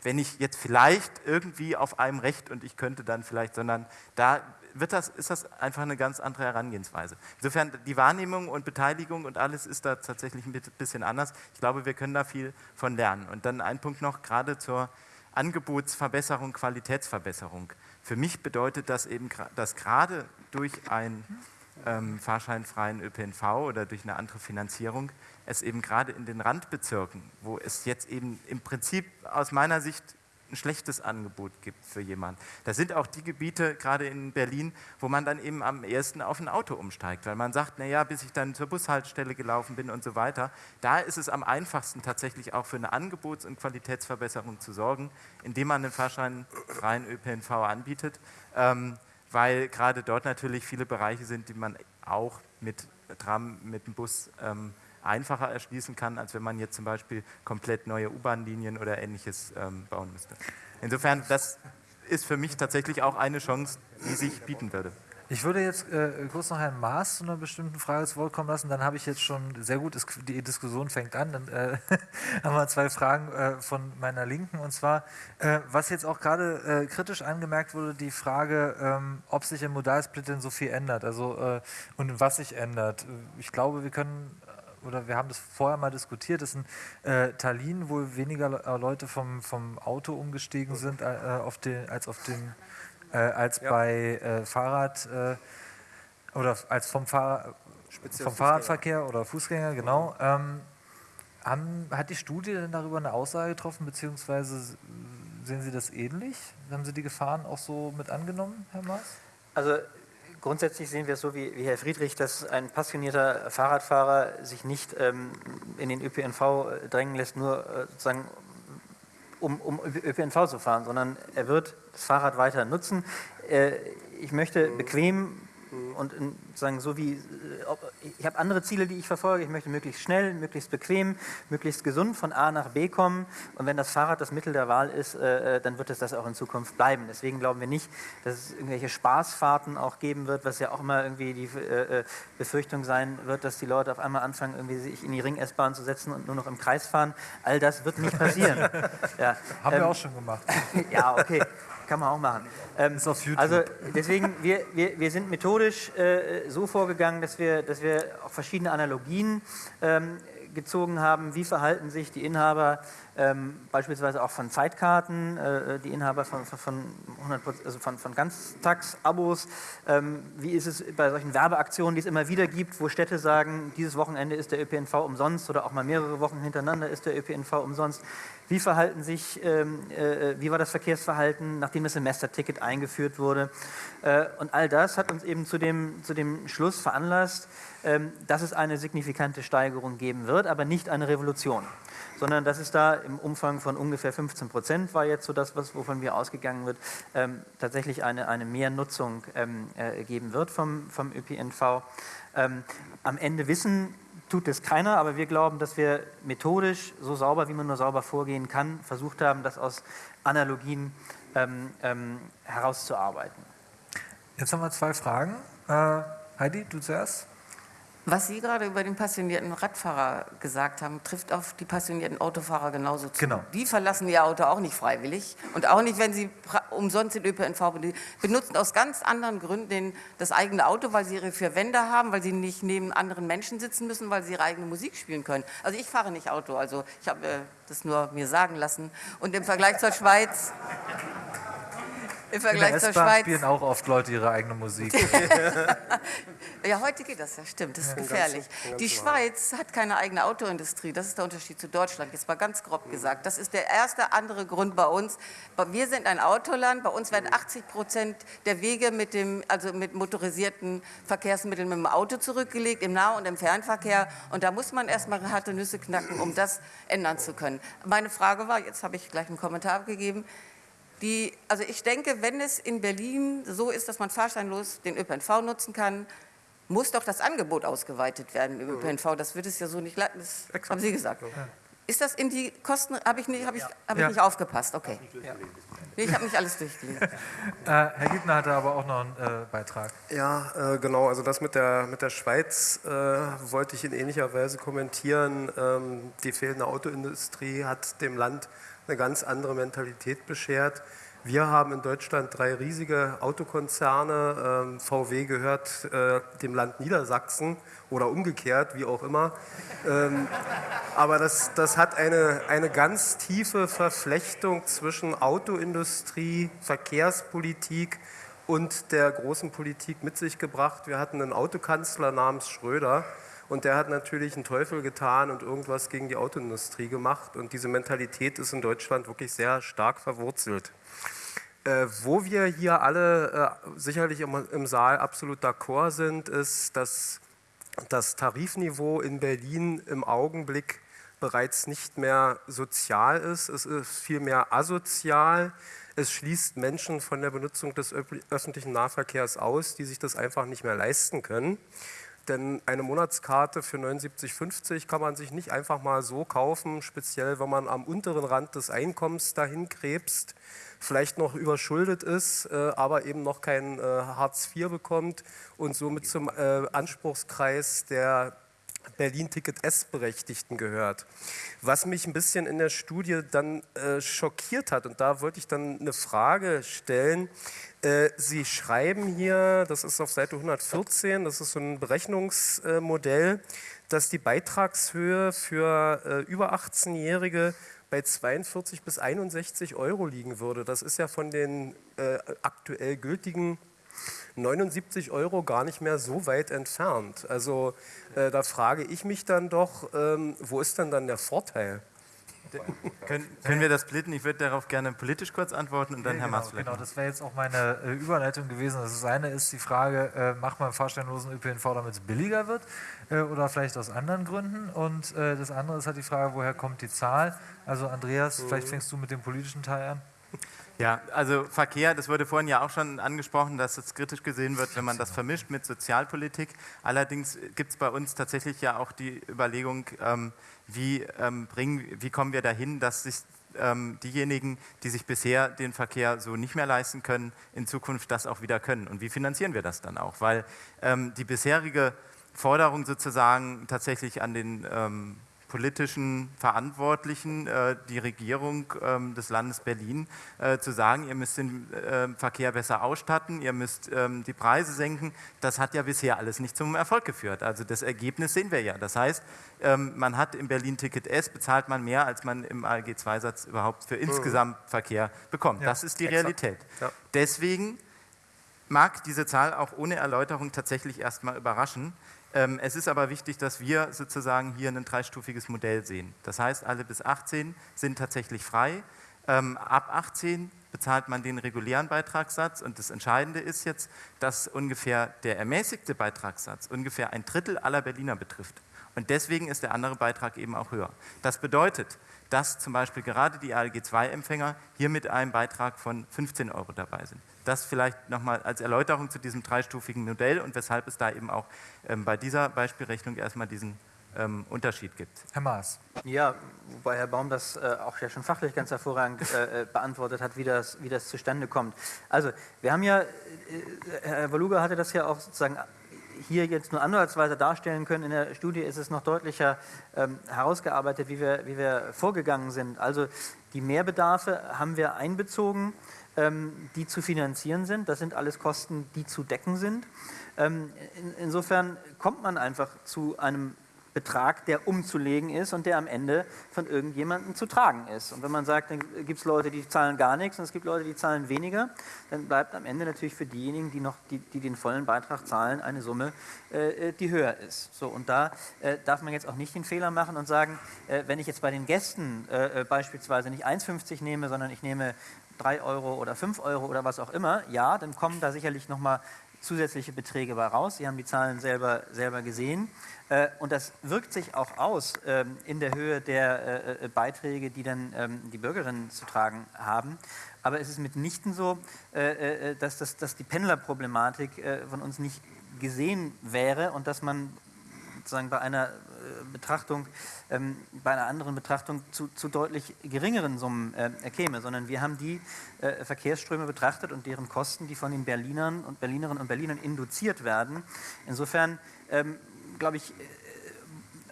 wenn ich jetzt vielleicht irgendwie auf einem Recht und ich könnte dann vielleicht, sondern da wird das, ist das einfach eine ganz andere Herangehensweise. Insofern die Wahrnehmung und Beteiligung und alles ist da tatsächlich ein bisschen anders. Ich glaube, wir können da viel von lernen. Und dann ein Punkt noch, gerade zur Angebotsverbesserung, Qualitätsverbesserung. Für mich bedeutet das eben, dass gerade durch einen ähm, fahrscheinfreien ÖPNV oder durch eine andere Finanzierung es eben gerade in den Randbezirken, wo es jetzt eben im Prinzip aus meiner Sicht ein schlechtes Angebot gibt für jemanden. Das sind auch die Gebiete, gerade in Berlin, wo man dann eben am ersten auf ein Auto umsteigt, weil man sagt, naja, bis ich dann zur Bushaltestelle gelaufen bin und so weiter. Da ist es am einfachsten tatsächlich auch für eine Angebots- und Qualitätsverbesserung zu sorgen, indem man einen fahrscheinfreien ÖPNV anbietet, ähm, weil gerade dort natürlich viele Bereiche sind, die man auch mit Tram, mit dem Bus ähm, einfacher erschließen kann, als wenn man jetzt zum Beispiel komplett neue U-Bahn-Linien oder ähnliches ähm, bauen müsste. Insofern, das ist für mich tatsächlich auch eine Chance, die sich bieten würde. Ich würde jetzt äh, kurz noch Herrn Maas zu einer bestimmten Frage zu Wort kommen lassen. Dann habe ich jetzt schon sehr gut, die Diskussion fängt an. Dann äh, <laughs> haben wir zwei Fragen äh, von meiner Linken. Und zwar, äh, was jetzt auch gerade äh, kritisch angemerkt wurde, die Frage, ähm, ob sich im Modalsplit denn so viel ändert. Also, äh, und was sich ändert. Ich glaube, wir können oder wir haben das vorher mal diskutiert, dass in äh, Tallinn wohl weniger äh, Leute vom, vom Auto umgestiegen sind äh, auf den, als, auf den, äh, als ja. bei äh, Fahrrad äh, oder als vom, Fahr vom Fahrradverkehr oder Fußgänger, genau. Ähm, haben, hat die Studie denn darüber eine Aussage getroffen, beziehungsweise sehen Sie das ähnlich? Haben Sie die Gefahren auch so mit angenommen, Herr Maas? Also grundsätzlich sehen wir es so wie, wie, Herr Friedrich, dass ein passionierter Fahrradfahrer sich nicht ähm, in den ÖPNV drängen lässt, nur äh, sozusagen um, um, ÖPNV zu fahren, sondern er wird das Fahrrad weiter nutzen. Äh, ich möchte bequem und sagen so wie, äh, ich habe andere Ziele, die ich verfolge. Ich möchte möglichst schnell, möglichst bequem, möglichst gesund von A nach B kommen. Und wenn das Fahrrad das Mittel der Wahl ist, äh, äh, dann wird es das auch in Zukunft bleiben. Deswegen glauben wir nicht, dass es irgendwelche Spaßfahrten auch geben wird, was ja auch immer irgendwie die Befürchtung sein wird, dass die Leute auf einmal anfangen, irgendwie sich in die Ring-S-Bahn zu setzen und nur noch im Kreis fahren. All das wird nicht passieren. <laughs> ja. Haben ähm, wir auch schon gemacht. <laughs> ja, okay. Kann man auch machen. Ähm. Also deswegen, wir, wir, wir sind methodisch äh, so vorgegangen, dass wir, dass wir auch verschiedene Analogien ähm, gezogen haben, wie verhalten sich die Inhaber ähm, beispielsweise auch von Zeitkarten, äh, die Inhaber von, von, 100%, also von, von Ganztagsabos, ähm, wie ist es bei solchen Werbeaktionen, die es immer wieder gibt, wo Städte sagen, dieses Wochenende ist der ÖPNV umsonst oder auch mal mehrere Wochen hintereinander ist der ÖPNV umsonst. Wie verhalten sich, ähm, äh, wie war das Verkehrsverhalten, nachdem das Semesterticket eingeführt wurde? Äh, und all das hat uns eben zu dem, zu dem Schluss veranlasst, dass es eine signifikante Steigerung geben wird, aber nicht eine Revolution, sondern dass es da im Umfang von ungefähr 15 Prozent war jetzt so das, was, wovon wir ausgegangen wird, ähm, tatsächlich eine, eine Mehrnutzung ähm, äh, geben wird vom, vom ÖPNV. Ähm, am Ende wissen tut es keiner, aber wir glauben, dass wir methodisch so sauber, wie man nur sauber vorgehen kann, versucht haben, das aus Analogien ähm, ähm, herauszuarbeiten. Jetzt haben wir zwei Fragen. Äh, Heidi, du zuerst. Was Sie gerade über den passionierten Radfahrer gesagt haben, trifft auf die passionierten Autofahrer genauso zu. Genau. Die verlassen ihr Auto auch nicht freiwillig und auch nicht, wenn sie umsonst den ÖPNV benutzen, aus ganz anderen Gründen das eigene Auto, weil sie ihre vier Wände haben, weil sie nicht neben anderen Menschen sitzen müssen, weil sie ihre eigene Musik spielen können. Also ich fahre nicht Auto, also ich habe äh, das nur mir sagen lassen. Und im Vergleich zur Schweiz im Vergleich In der zur Schweiz. spielen auch oft Leute ihre eigene Musik. <laughs> <laughs> ja, heute geht das ja, stimmt, das ist ja, gefährlich. Ganz, ganz die Schweiz hat keine eigene Autoindustrie, das ist der Unterschied zu Deutschland, jetzt mal ganz grob gesagt. Das ist der erste andere Grund bei uns. Wir sind ein Autoland, bei uns werden 80 Prozent der Wege mit, dem, also mit motorisierten Verkehrsmitteln mit dem Auto zurückgelegt, im Nah- und im Fernverkehr. Und da muss man erstmal harte Nüsse knacken, um das ändern zu können. Meine Frage war, jetzt habe ich gleich einen Kommentar abgegeben, die, also ich denke, wenn es in Berlin so ist, dass man fahrscheinlos den ÖPNV nutzen kann, muss doch das Angebot ausgeweitet werden im ÖPNV. Das wird es ja so nicht, das Exakt. haben Sie gesagt. Ja. Ist das in die Kosten, habe ich, nicht, hab ich, hab ich nicht aufgepasst, okay. Ja. Nee, ich habe nicht alles durchgelesen. <laughs> äh, Herr Giebner hatte aber auch noch einen äh, Beitrag. Ja, äh, genau, also das mit der, mit der Schweiz äh, wollte ich in ähnlicher Weise kommentieren. Ähm, die fehlende Autoindustrie hat dem Land eine ganz andere Mentalität beschert. Wir haben in Deutschland drei riesige Autokonzerne. Ähm, VW gehört äh, dem Land Niedersachsen oder umgekehrt, wie auch immer. Ähm, aber das, das hat eine, eine ganz tiefe Verflechtung zwischen Autoindustrie, Verkehrspolitik und der großen Politik mit sich gebracht. Wir hatten einen Autokanzler namens Schröder, und der hat natürlich einen Teufel getan und irgendwas gegen die Autoindustrie gemacht. Und diese Mentalität ist in Deutschland wirklich sehr stark verwurzelt. Äh, wo wir hier alle äh, sicherlich im, im Saal absolut d'accord sind, ist, dass das Tarifniveau in Berlin im Augenblick bereits nicht mehr sozial ist, es ist vielmehr asozial. Es schließt Menschen von der Benutzung des öffentlichen Nahverkehrs aus, die sich das einfach nicht mehr leisten können. Denn eine Monatskarte für 79,50 kann man sich nicht einfach mal so kaufen, speziell wenn man am unteren Rand des Einkommens dahin krebst, vielleicht noch überschuldet ist, äh, aber eben noch kein äh, Hartz IV bekommt und somit zum äh, Anspruchskreis der Berlin-Ticket S-Berechtigten gehört. Was mich ein bisschen in der Studie dann äh, schockiert hat, und da wollte ich dann eine Frage stellen. Äh, Sie schreiben hier, das ist auf Seite 114, das ist so ein Berechnungsmodell, dass die Beitragshöhe für äh, über 18-Jährige bei 42 bis 61 Euro liegen würde. Das ist ja von den äh, aktuell gültigen 79 Euro gar nicht mehr so weit entfernt. Also äh, da frage ich mich dann doch, ähm, wo ist denn dann der Vorteil? Können, können, wir das splitten? Ich würde darauf gerne politisch kurz antworten und dann ja, Herr genau, Maas vielleicht. Genau, das wäre jetzt auch meine äh, Überleitung gewesen. Das eine ist die Frage, äh, macht man fahrstellenlosen ÖPNV, damit es billiger wird äh, oder vielleicht aus anderen Gründen? Und äh, das andere ist halt die Frage, woher kommt die Zahl? Also Andreas, mhm. vielleicht fängst du mit dem politischen Teil an. Ja, also Verkehr, das wurde vorhin ja auch schon angesprochen, dass es kritisch gesehen wird, wenn man das vermischt mit Sozialpolitik. Allerdings gibt es bei uns tatsächlich ja auch die Überlegung, ähm, wie, ähm, bringen, wie kommen wir dahin, dass sich ähm, diejenigen, die sich bisher den Verkehr so nicht mehr leisten können, in Zukunft das auch wieder können. Und wie finanzieren wir das dann auch? Weil ähm, die bisherige Forderung sozusagen tatsächlich an den ähm, politischen Verantwortlichen, äh, die Regierung ähm, des Landes Berlin, äh, zu sagen, ihr müsst den äh, Verkehr besser ausstatten, ihr müsst ähm, die Preise senken, das hat ja bisher alles nicht zum Erfolg geführt. Also das Ergebnis sehen wir ja. Das heißt, ähm, man hat im Berlin-Ticket S, bezahlt man mehr, als man im ALG-2-Satz überhaupt für mhm. insgesamt Verkehr bekommt. Ja, das ist die Realität. Ja. Deswegen mag diese Zahl auch ohne Erläuterung tatsächlich erstmal überraschen. Ähm, es ist aber wichtig, dass wir sozusagen hier ein dreistufiges Modell sehen. Das heißt, alle bis 18 sind tatsächlich frei. Ähm, ab 18 bezahlt man den regulären Beitragssatz und das Entscheidende ist jetzt, dass ungefähr der ermäßigte Beitragssatz ungefähr ein Drittel aller Berliner betrifft. Und deswegen ist der andere Beitrag eben auch höher. Das bedeutet, dass zum Beispiel gerade die ALG-2-Empfänger hier mit einem Beitrag von 15 Euro dabei sind. Das vielleicht nochmal als Erläuterung zu diesem dreistufigen Modell und weshalb es da eben auch ähm, bei dieser Beispielrechnung erstmal diesen ähm, Unterschied gibt. Herr Maas. Ja, wobei Herr Baum das äh, auch ja schon fachlich ganz hervorragend äh, äh, beantwortet hat, wie das, wie das zustande kommt. Also, wir haben ja, äh, Herr Waluga hatte das ja auch sozusagen hier jetzt nur ansatzweise darstellen können. In der Studie ist es noch deutlicher ähm, herausgearbeitet, wie wir, wie wir vorgegangen sind. Also die Mehrbedarfe haben wir einbezogen, ähm, die zu finanzieren sind. Das sind alles Kosten, die zu decken sind. Ähm, in, insofern kommt man einfach zu einem Betrag, der umzulegen ist und der am Ende von irgendjemandem zu tragen ist. Und wenn man sagt, dann gibt es Leute, die zahlen gar nichts und es gibt Leute, die zahlen weniger, dann bleibt am Ende natürlich für diejenigen, die, noch, die, die den vollen Beitrag zahlen, eine Summe, äh, die höher ist. So, und da äh, darf man jetzt auch nicht den Fehler machen und sagen, äh, wenn ich jetzt bei den Gästen äh, äh, beispielsweise nicht 1,50 nehme, sondern ich nehme 3 Euro oder 5 Euro oder was auch immer, ja, dann kommen da sicherlich nochmal zusätzliche Beträge bei raus. Sie haben die Zahlen selber, selber gesehen. Äh, und das wirkt sich auch aus ähm, in der Höhe der äh, äh, Beiträge, die dann ähm, die Bürgerinnen zu tragen haben. Aber es ist mitnichten so, dass, das, dass die Pendlerproblematik von uns nicht gesehen wäre und dass man sozusagen bei einer Betrachtung, ähm, bei einer anderen Betrachtung zu, zu deutlich geringeren Summen käme, sondern wir haben die Verkehrsströme betrachtet und deren Kosten, die von den Berlinern und Berlinerinnen und Berlinern induziert werden. Insofern glaube ich, äh,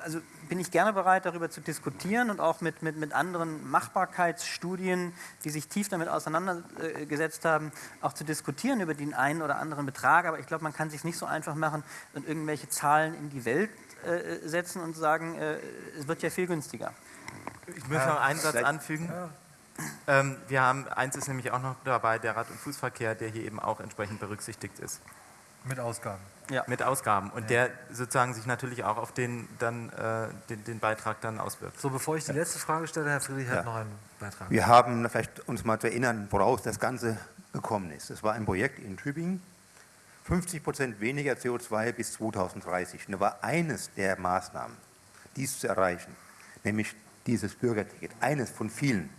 also bin ich gerne bereit, darüber zu diskutieren und auch mit, mit, mit anderen Machbarkeitsstudien, die sich tief damit auseinandergesetzt haben, auch zu diskutieren über den einen oder anderen Betrag. Aber ich glaube, man kann sich nicht so einfach machen und irgendwelche Zahlen in die Welt äh, setzen und sagen, äh, es wird ja viel günstiger. Ich möchte noch einen Satz anfügen. Ähm, wir haben, eins ist nämlich auch noch dabei, der Rad- und Fußverkehr, der hier eben auch entsprechend berücksichtigt ist. Mit Ausgaben. Ja. Mit Ausgaben. Und ja. der sozusagen sich natürlich auch auf den, dann, äh, den, den, Beitrag dann auswirkt. So, bevor ich die letzte Frage stelle, Herr Friedrich ja. hat noch einen Beitrag. Wir haben vielleicht uns mal zu erinnern, woraus das Ganze gekommen ist. Es war ein Projekt in Tübingen, 50 Prozent weniger CO2 bis 2030. Und da war eines der Maßnahmen, dies zu erreichen, nämlich dieses Bürgerticket, eines von vielen.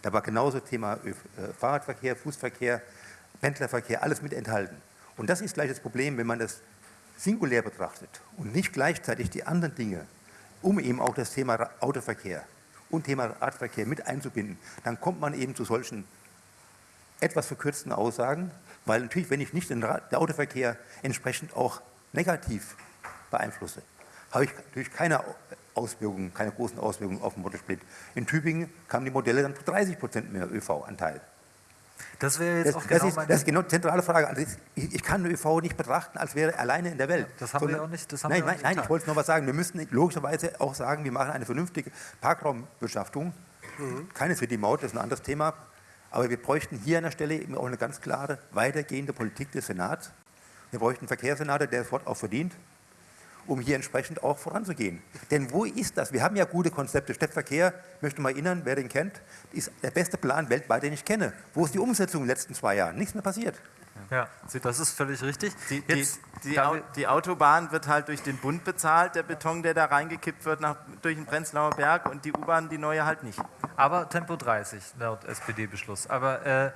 Da war genauso Thema äh, Fahrradverkehr, Fußverkehr, Pendlerverkehr, alles mit enthalten. Und das ist gleich das Problem, wenn man das singulär betrachtet und nicht gleichzeitig die anderen Dinge, um eben auch das Thema Autoverkehr und Thema Radverkehr mit einzubinden, dann kommt man eben zu solchen etwas verkürzten Aussagen, weil natürlich, wenn ich nicht den Autoverkehr entsprechend auch negativ beeinflusse, habe ich natürlich keine Auswirkungen, keine großen Auswirkungen auf den Motorsplit. In Tübingen kamen die Modelle dann zu 30 Prozent mehr ÖV-Anteil. Das wäre jetzt das, auch genau das ist, das ist genau die zentrale Frage. Also ich, ich, kann ÖV nicht betrachten, als wäre er alleine in der Welt. Das haben Sondern, wir auch nicht. Haben nein, wir nein, nein ich wollte nur was sagen. Wir müssen logischerweise auch sagen, wir machen eine vernünftige Parkraumbeschaffung. Mhm. Keine City-Maut, das ist ein anderes Thema. Aber wir bräuchten hier an der Stelle eben auch eine ganz klare, weitergehende Politik des Senats. Wir bräuchten einen Verkehrssenator, der das Wort auch verdient um hier entsprechend auch voranzugehen. Denn wo ist das? Wir haben ja gute Konzepte. Stadtverkehr, möchte mal erinnern, wer den kennt, ist der beste Plan weltweit, den ich kenne. Wo ist die Umsetzung in den letzten zwei Jahren? Nichts mehr passiert. Ja, das ist völlig richtig. Die, die, die, die, Autobahn wird halt durch den Bund bezahlt, der Beton, der da reingekippt wird nach, durch den Prenzlauer Berg und die U-Bahn, die neue halt nicht. Aber Tempo 30 laut SPD-Beschluss. Aber äh,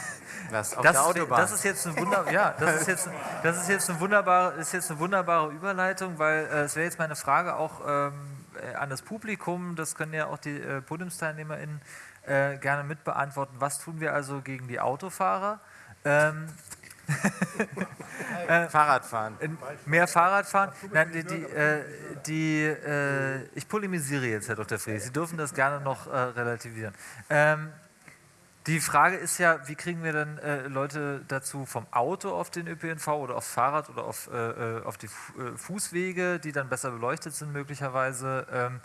<laughs> das, der Autobahn. das ist jetzt eine wunderbare, ja, das ist jetzt, das ist jetzt eine wunderbare, ist jetzt eine wunderbare Überleitung, weil äh, es wäre jetzt meine Frage auch ähm, äh, an das Publikum. Das können ja auch die äh, PodiumsteilnehmerInnen äh, gerne mitbeantworten. Was tun wir also gegen die Autofahrer? Ähm, <laughs> äh, Fahrradfahren. Mehr Fahrradfahren. Nein, die, die, äh, die äh, ich polemisiere jetzt, Herr Dr. Friedrich. Sie dürfen das gerne noch äh, relativieren. Ähm, die Frage ist ja, wie kriegen wir denn äh, Leute dazu vom Auto auf den ÖPNV oder aufs Fahrrad oder auf, äh, auf die Fußwege, die dann besser beleuchtet sind möglicherweise, ähm,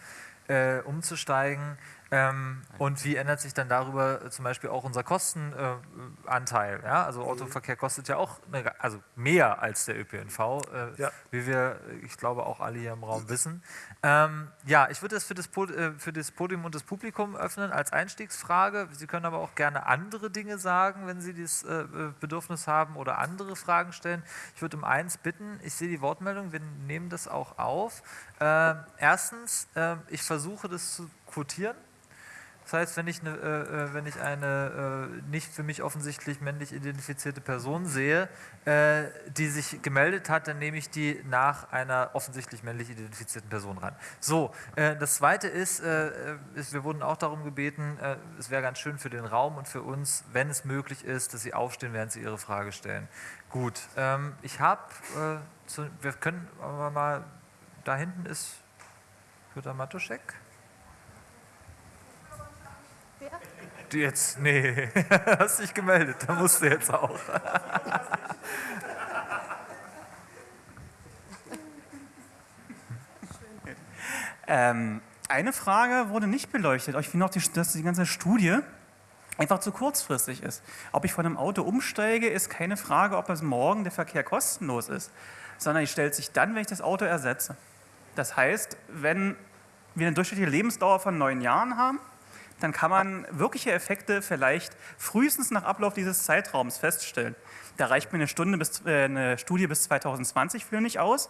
umzusteigen? Ähm, und wie ändert sich dann darüber äh, zum Beispiel auch unser Kostenanteil? Äh, ja? Also. Autoverkehr kostet ja auch eine, also mehr als der ÖPNV, äh, ja. wie wir, ich glaube, auch alle hier im Raum wissen. Ähm, ja, ich würde das für das, äh, für das Podium und das Publikum öffnen als Einstiegsfrage. Sie können aber auch gerne andere Dinge sagen, wenn Sie das äh, Bedürfnis haben oder andere Fragen stellen. Ich würde um eins bitten, ich sehe die Wortmeldung, wir nehmen das auch auf. Ähm, erstens, ähm, ich versuche das zu quotieren. Das heißt, wenn ich eine, äh, äh, wenn ich eine äh, nicht für mich offensichtlich männlich identifizierte Person sehe, äh, die sich gemeldet hat, dann nehme ich die nach einer offensichtlich männlich identifizierten Person ran. So, äh, das Zweite ist, äh, ist, wir wurden auch darum gebeten, es wäre ganz schön für den Raum und für uns, wenn es möglich ist, dass Sie aufstehen, während Sie Ihre Frage stellen. Gut, ähm, ich habe, wir können aber mal, da hinten ist Jutta Matuschek. Jetzt, nee, <laughs> hast dich gemeldet, da musst du jetzt auch. <laughs> ähm, eine Frage wurde nicht beleuchtet. Ich finde auch, die, dass die ganze Studie einfach zu kurzfristig ist. Ob ich von einem Auto umsteige, ist keine Frage, ob es morgen der Verkehr kostenlos ist, sondern die stellt sich dann, wenn ich das Auto ersetze. Das heißt, wenn wir eine durchschnittliche Lebensdauer von neun Jahren haben, dann kann man wirkliche Effekte vielleicht frühestens nach Ablauf dieses Zeitraums feststellen. Da reicht mir eine, Stunde bis, äh, eine Studie bis 2020 für nicht aus.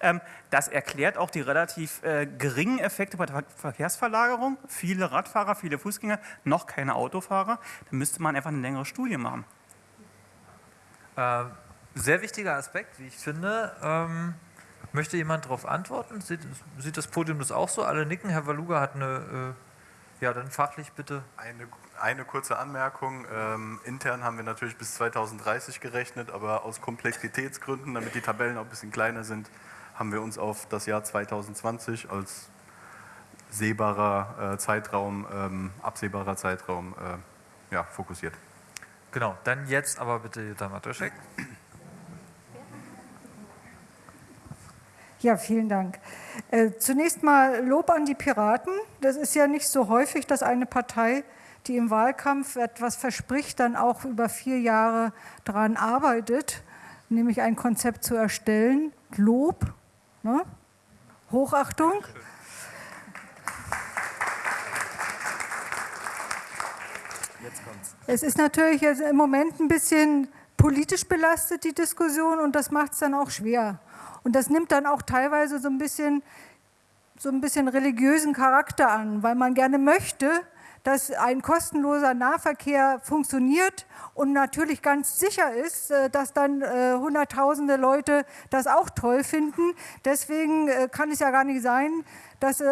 Ähm, das erklärt auch die relativ äh, geringen Effekte bei der Verkehrsverlagerung. Viele Radfahrer, viele Fußgänger, noch keine Autofahrer. Da müsste man einfach eine längere Studie machen. Äh, sehr wichtiger Aspekt, wie ich finde. Ähm, möchte jemand darauf antworten? Sieht, sieht, das Podium das auch so? Alle nicken. Herr Waluga hat eine äh, ja, dann fachlich bitte. Eine, eine kurze Anmerkung. Ähm, intern haben wir natürlich bis 2030 gerechnet, aber aus Komplexitätsgründen, damit die Tabellen auch ein bisschen kleiner sind, haben wir uns auf das Jahr 2020 als sehbarer äh, Zeitraum, ähm, absehbarer Zeitraum äh, ja, fokussiert. Genau, dann jetzt aber bitte Jutta Matuszek. Ja, vielen Dank. Äh, zunächst mal Lob an die Piraten. Das ist ja nicht so häufig, dass eine Partei, die im Wahlkampf etwas verspricht, dann auch über vier Jahre daran arbeitet, nämlich ein Konzept zu erstellen. Lob, ne? Hochachtung. Es ist natürlich im Moment ein bisschen politisch belastet, die Diskussion, und das macht es dann auch schwer. Und das nimmt dann auch teilweise so ein bisschen, so ein bisschen religiösen Charakter an, weil man gerne möchte, dass ein kostenloser Nahverkehr funktioniert und natürlich ganz sicher ist, äh, dass dann äh, hunderttausende Leute das auch toll finden. Deswegen äh, kann es ja gar nicht sein, dass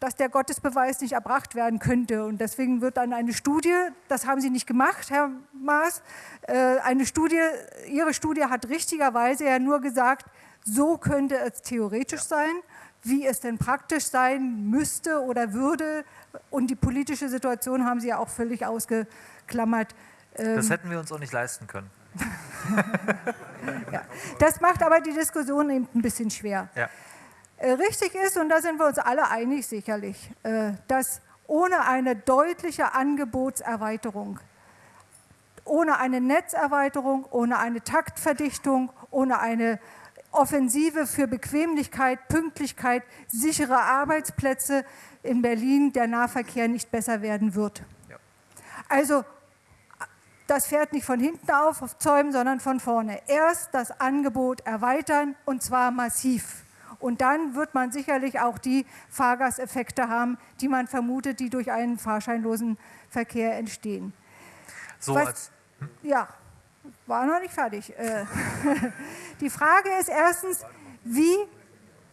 dass der Gottesbeweis nicht erbracht werden könnte. Und deswegen wird dann eine Studie, das haben Sie nicht gemacht, Herr Maas, äh, eine Studie, Ihre Studie hat richtigerweise ja nur gesagt, so könnte es theoretisch sein. wie es denn praktisch sein müsste oder würde. Und die politische Situation haben Sie ja auch völlig ausgeklammert. Das ähm, hätten wir uns auch nicht leisten können. <laughs> ja. Das macht aber die Diskussion eben ein bisschen schwer. Ja. Äh, richtig ist, und da sind wir uns alle einig sicherlich, äh, dass ohne eine deutliche Angebotserweiterung, ohne eine Netzerweiterung, ohne eine Taktverdichtung, ohne eine Offensive für Bequemlichkeit, Pünktlichkeit, sichere Arbeitsplätze in Berlin der Nahverkehr nicht besser werden wird. Ja. Also das fährt nicht von hinten auf, auf Zäumen, sondern von vorne. Erst das Angebot erweitern und zwar massiv. Und dann wird man sicherlich auch die Fahrgasteffekte haben, die man vermutet, die durch einen fahrscheinlosen Verkehr entstehen. So Was, als, hm? Ja, war noch nicht fertig. Äh, <laughs> die Frage ist erstens, wie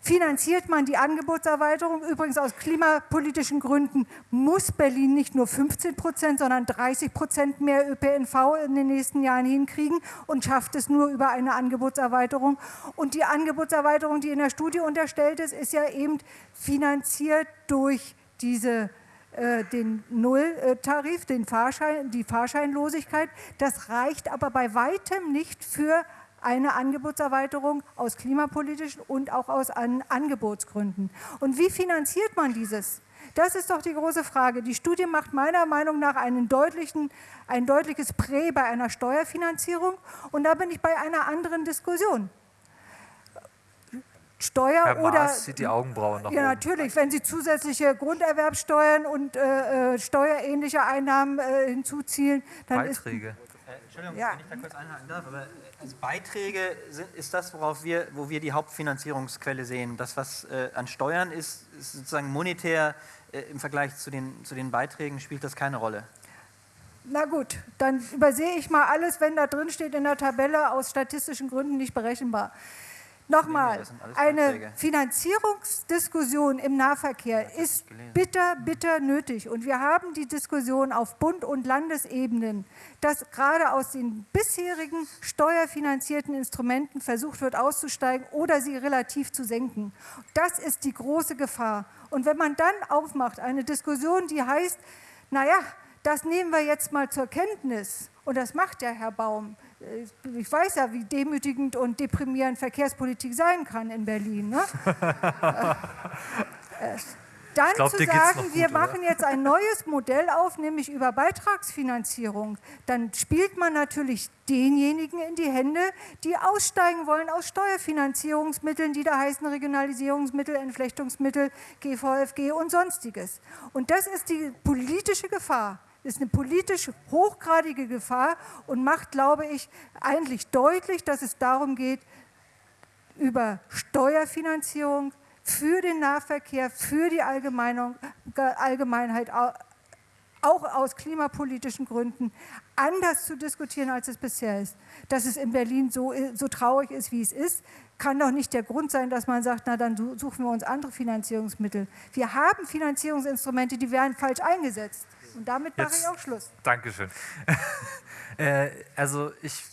finanziert man die Angebotserweiterung? Übrigens aus klimapolitischen Gründen muss Berlin nicht nur 15 Prozent, sondern 30 Prozent mehr ÖPNV in den nächsten Jahren hinkriegen und schafft es nur über eine Angebotserweiterung. Und die Angebotserweiterung, die in der Studie unterstellt ist, ist ja eben finanziert durch diese äh, den Nulltarif, den Fahrschein, die Fahrscheinlosigkeit. Das reicht aber bei weitem nicht für eine Angebotserweiterung aus klimapolitischen und auch aus Angebotsgründen. Und wie finanziert man dieses? Das ist doch die große Frage. Die Studie macht meiner Meinung nach einen deutlichen, ein deutliches Prä bei einer Steuerfinanzierung. Und da bin ich bei einer anderen Diskussion. Steuer Herr oder. Maas zieht die Augenbrauen nach Ja, oben. natürlich. Wenn Sie zusätzliche Grunderwerbsteuern und äh, äh steuerähnliche Einnahmen äh, hinzuziehen, dann Beiträge. ist. Äh, Entschuldigung, ja. wenn ich da kurz einhaken darf, aber also Beiträge sind, ist das, worauf wir, wo wir die Hauptfinanzierungsquelle sehen. Das, was äh, an Steuern ist, ist sozusagen monetär äh, im Vergleich zu den, zu den Beiträgen, spielt das keine Rolle. Na gut, dann übersehe ich mal alles, wenn da drin steht in der Tabelle, aus statistischen Gründen nicht berechenbar. Nochmal, eine Finanzierungsdiskussion im Nahverkehr ist bitter, bitter nötig. Und wir haben die Diskussion auf Bund- und Landesebenen, dass gerade aus den bisherigen steuerfinanzierten Instrumenten versucht wird auszusteigen oder sie relativ zu senken. Das ist die große Gefahr. Und wenn man dann aufmacht, eine Diskussion, die heißt, naja, das nehmen wir jetzt mal zur Kenntnis, und das macht ja Herr Baum, ich weiß ja, wie demütigend und deprimierend Verkehrspolitik sein kann in Berlin. Ne? <laughs> Äh, dann glaub, zu sagen, gut, wir oder? machen jetzt ein neues Modell auf, nämlich über Beitragsfinanzierung, dann spielt man natürlich denjenigen in die Hände, die aussteigen wollen aus Steuerfinanzierungsmitteln, die da heißen Regionalisierungsmittel, Entflechtungsmittel, GVFG und sonstiges. Und das ist die politische Gefahr ist eine politisch hochgradige Gefahr und macht, glaube ich, eigentlich deutlich, dass es darum geht, über Steuerfinanzierung für den Nahverkehr, für die Allgemeinheit, auch aus klimapolitischen Gründen, anders zu diskutieren, als es bisher ist. Dass es in Berlin so, so traurig ist, wie es ist, kann doch nicht der Grund sein, dass man sagt, na dann suchen wir uns andere Finanzierungsmittel. Wir haben Finanzierungsinstrumente, die werden falsch eingesetzt. Und damit mache ich auch Schluss. Dankeschön. <laughs> äh, also ich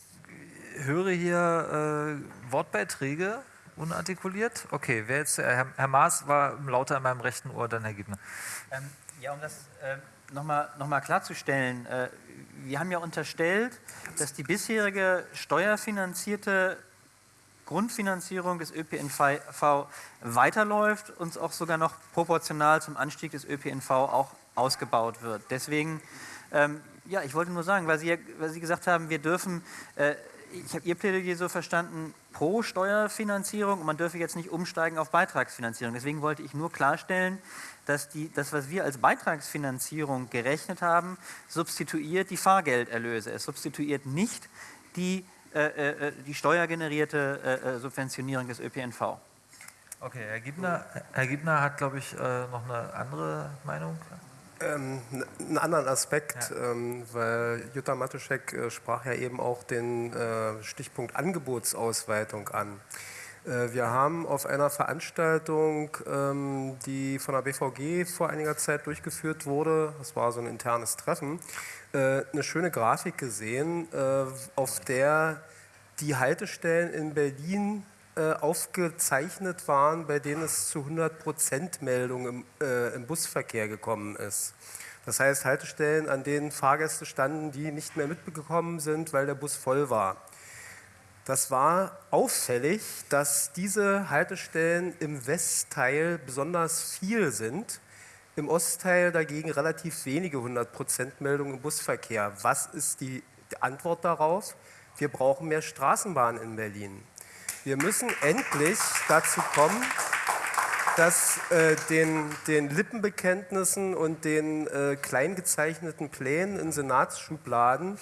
höre hier äh, Wortbeiträge unartikuliert. Okay, wer jetzt, äh, Herr, Herr, Maas war lauter in meinem rechten Ohr, dann Herr Gibner. Ähm, ja, um das äh, nochmal noch mal klarzustellen, äh, wir haben ja unterstellt, dass die bisherige steuerfinanzierte Grundfinanzierung des ÖPNV weiterläuft und auch sogar noch proportional zum Anstieg des ÖPNV auch ausgebaut wird. Deswegen, ähm, ja, ich wollte nur sagen, weil Sie, weil Sie gesagt haben, wir dürfen, äh, ich habe Ihr Plädoyer so verstanden, pro Steuerfinanzierung und man dürfe jetzt nicht umsteigen auf Beitragsfinanzierung. Deswegen wollte ich nur klarstellen, dass die, das, was wir als Beitragsfinanzierung gerechnet haben, substituiert die Fahrgelderlöse. Es substituiert nicht die, äh, äh, äh die steuergenerierte äh, äh, Subventionierung des ÖPNV. Okay, Herr Gibner, Herr Gibner hat, glaube ich, noch eine andere Meinung. Ähm, einen anderen Aspekt, ja. ähm, weil Jutta Matuschek äh, sprach ja eben auch den äh, Stichpunkt Angebotsausweitung an. Äh, wir haben auf einer Veranstaltung, ähm, die von der BVG vor einiger Zeit durchgeführt wurde, das war so ein internes Treffen, äh, eine schöne Grafik gesehen, äh, auf der die Haltestellen in Berlin äh, aufgezeichnet waren, bei denen es zu 100% Meldungen im, äh, im Busverkehr gekommen ist. Das heißt Haltestellen, an denen Fahrgäste standen, die nicht mehr mitbekommen sind, weil der Bus voll war. Das war auffällig, dass diese Haltestellen im Westteil besonders viel sind, im Ostteil dagegen relativ wenige 100% Meldungen im Busverkehr. Was ist die Antwort darauf? Wir brauchen mehr Straßenbahnen in Berlin. Wir müssen endlich dazu kommen, dass äh, den, den, Lippenbekenntnissen und den äh, kleingezeichneten Plänen in Senatsschubladen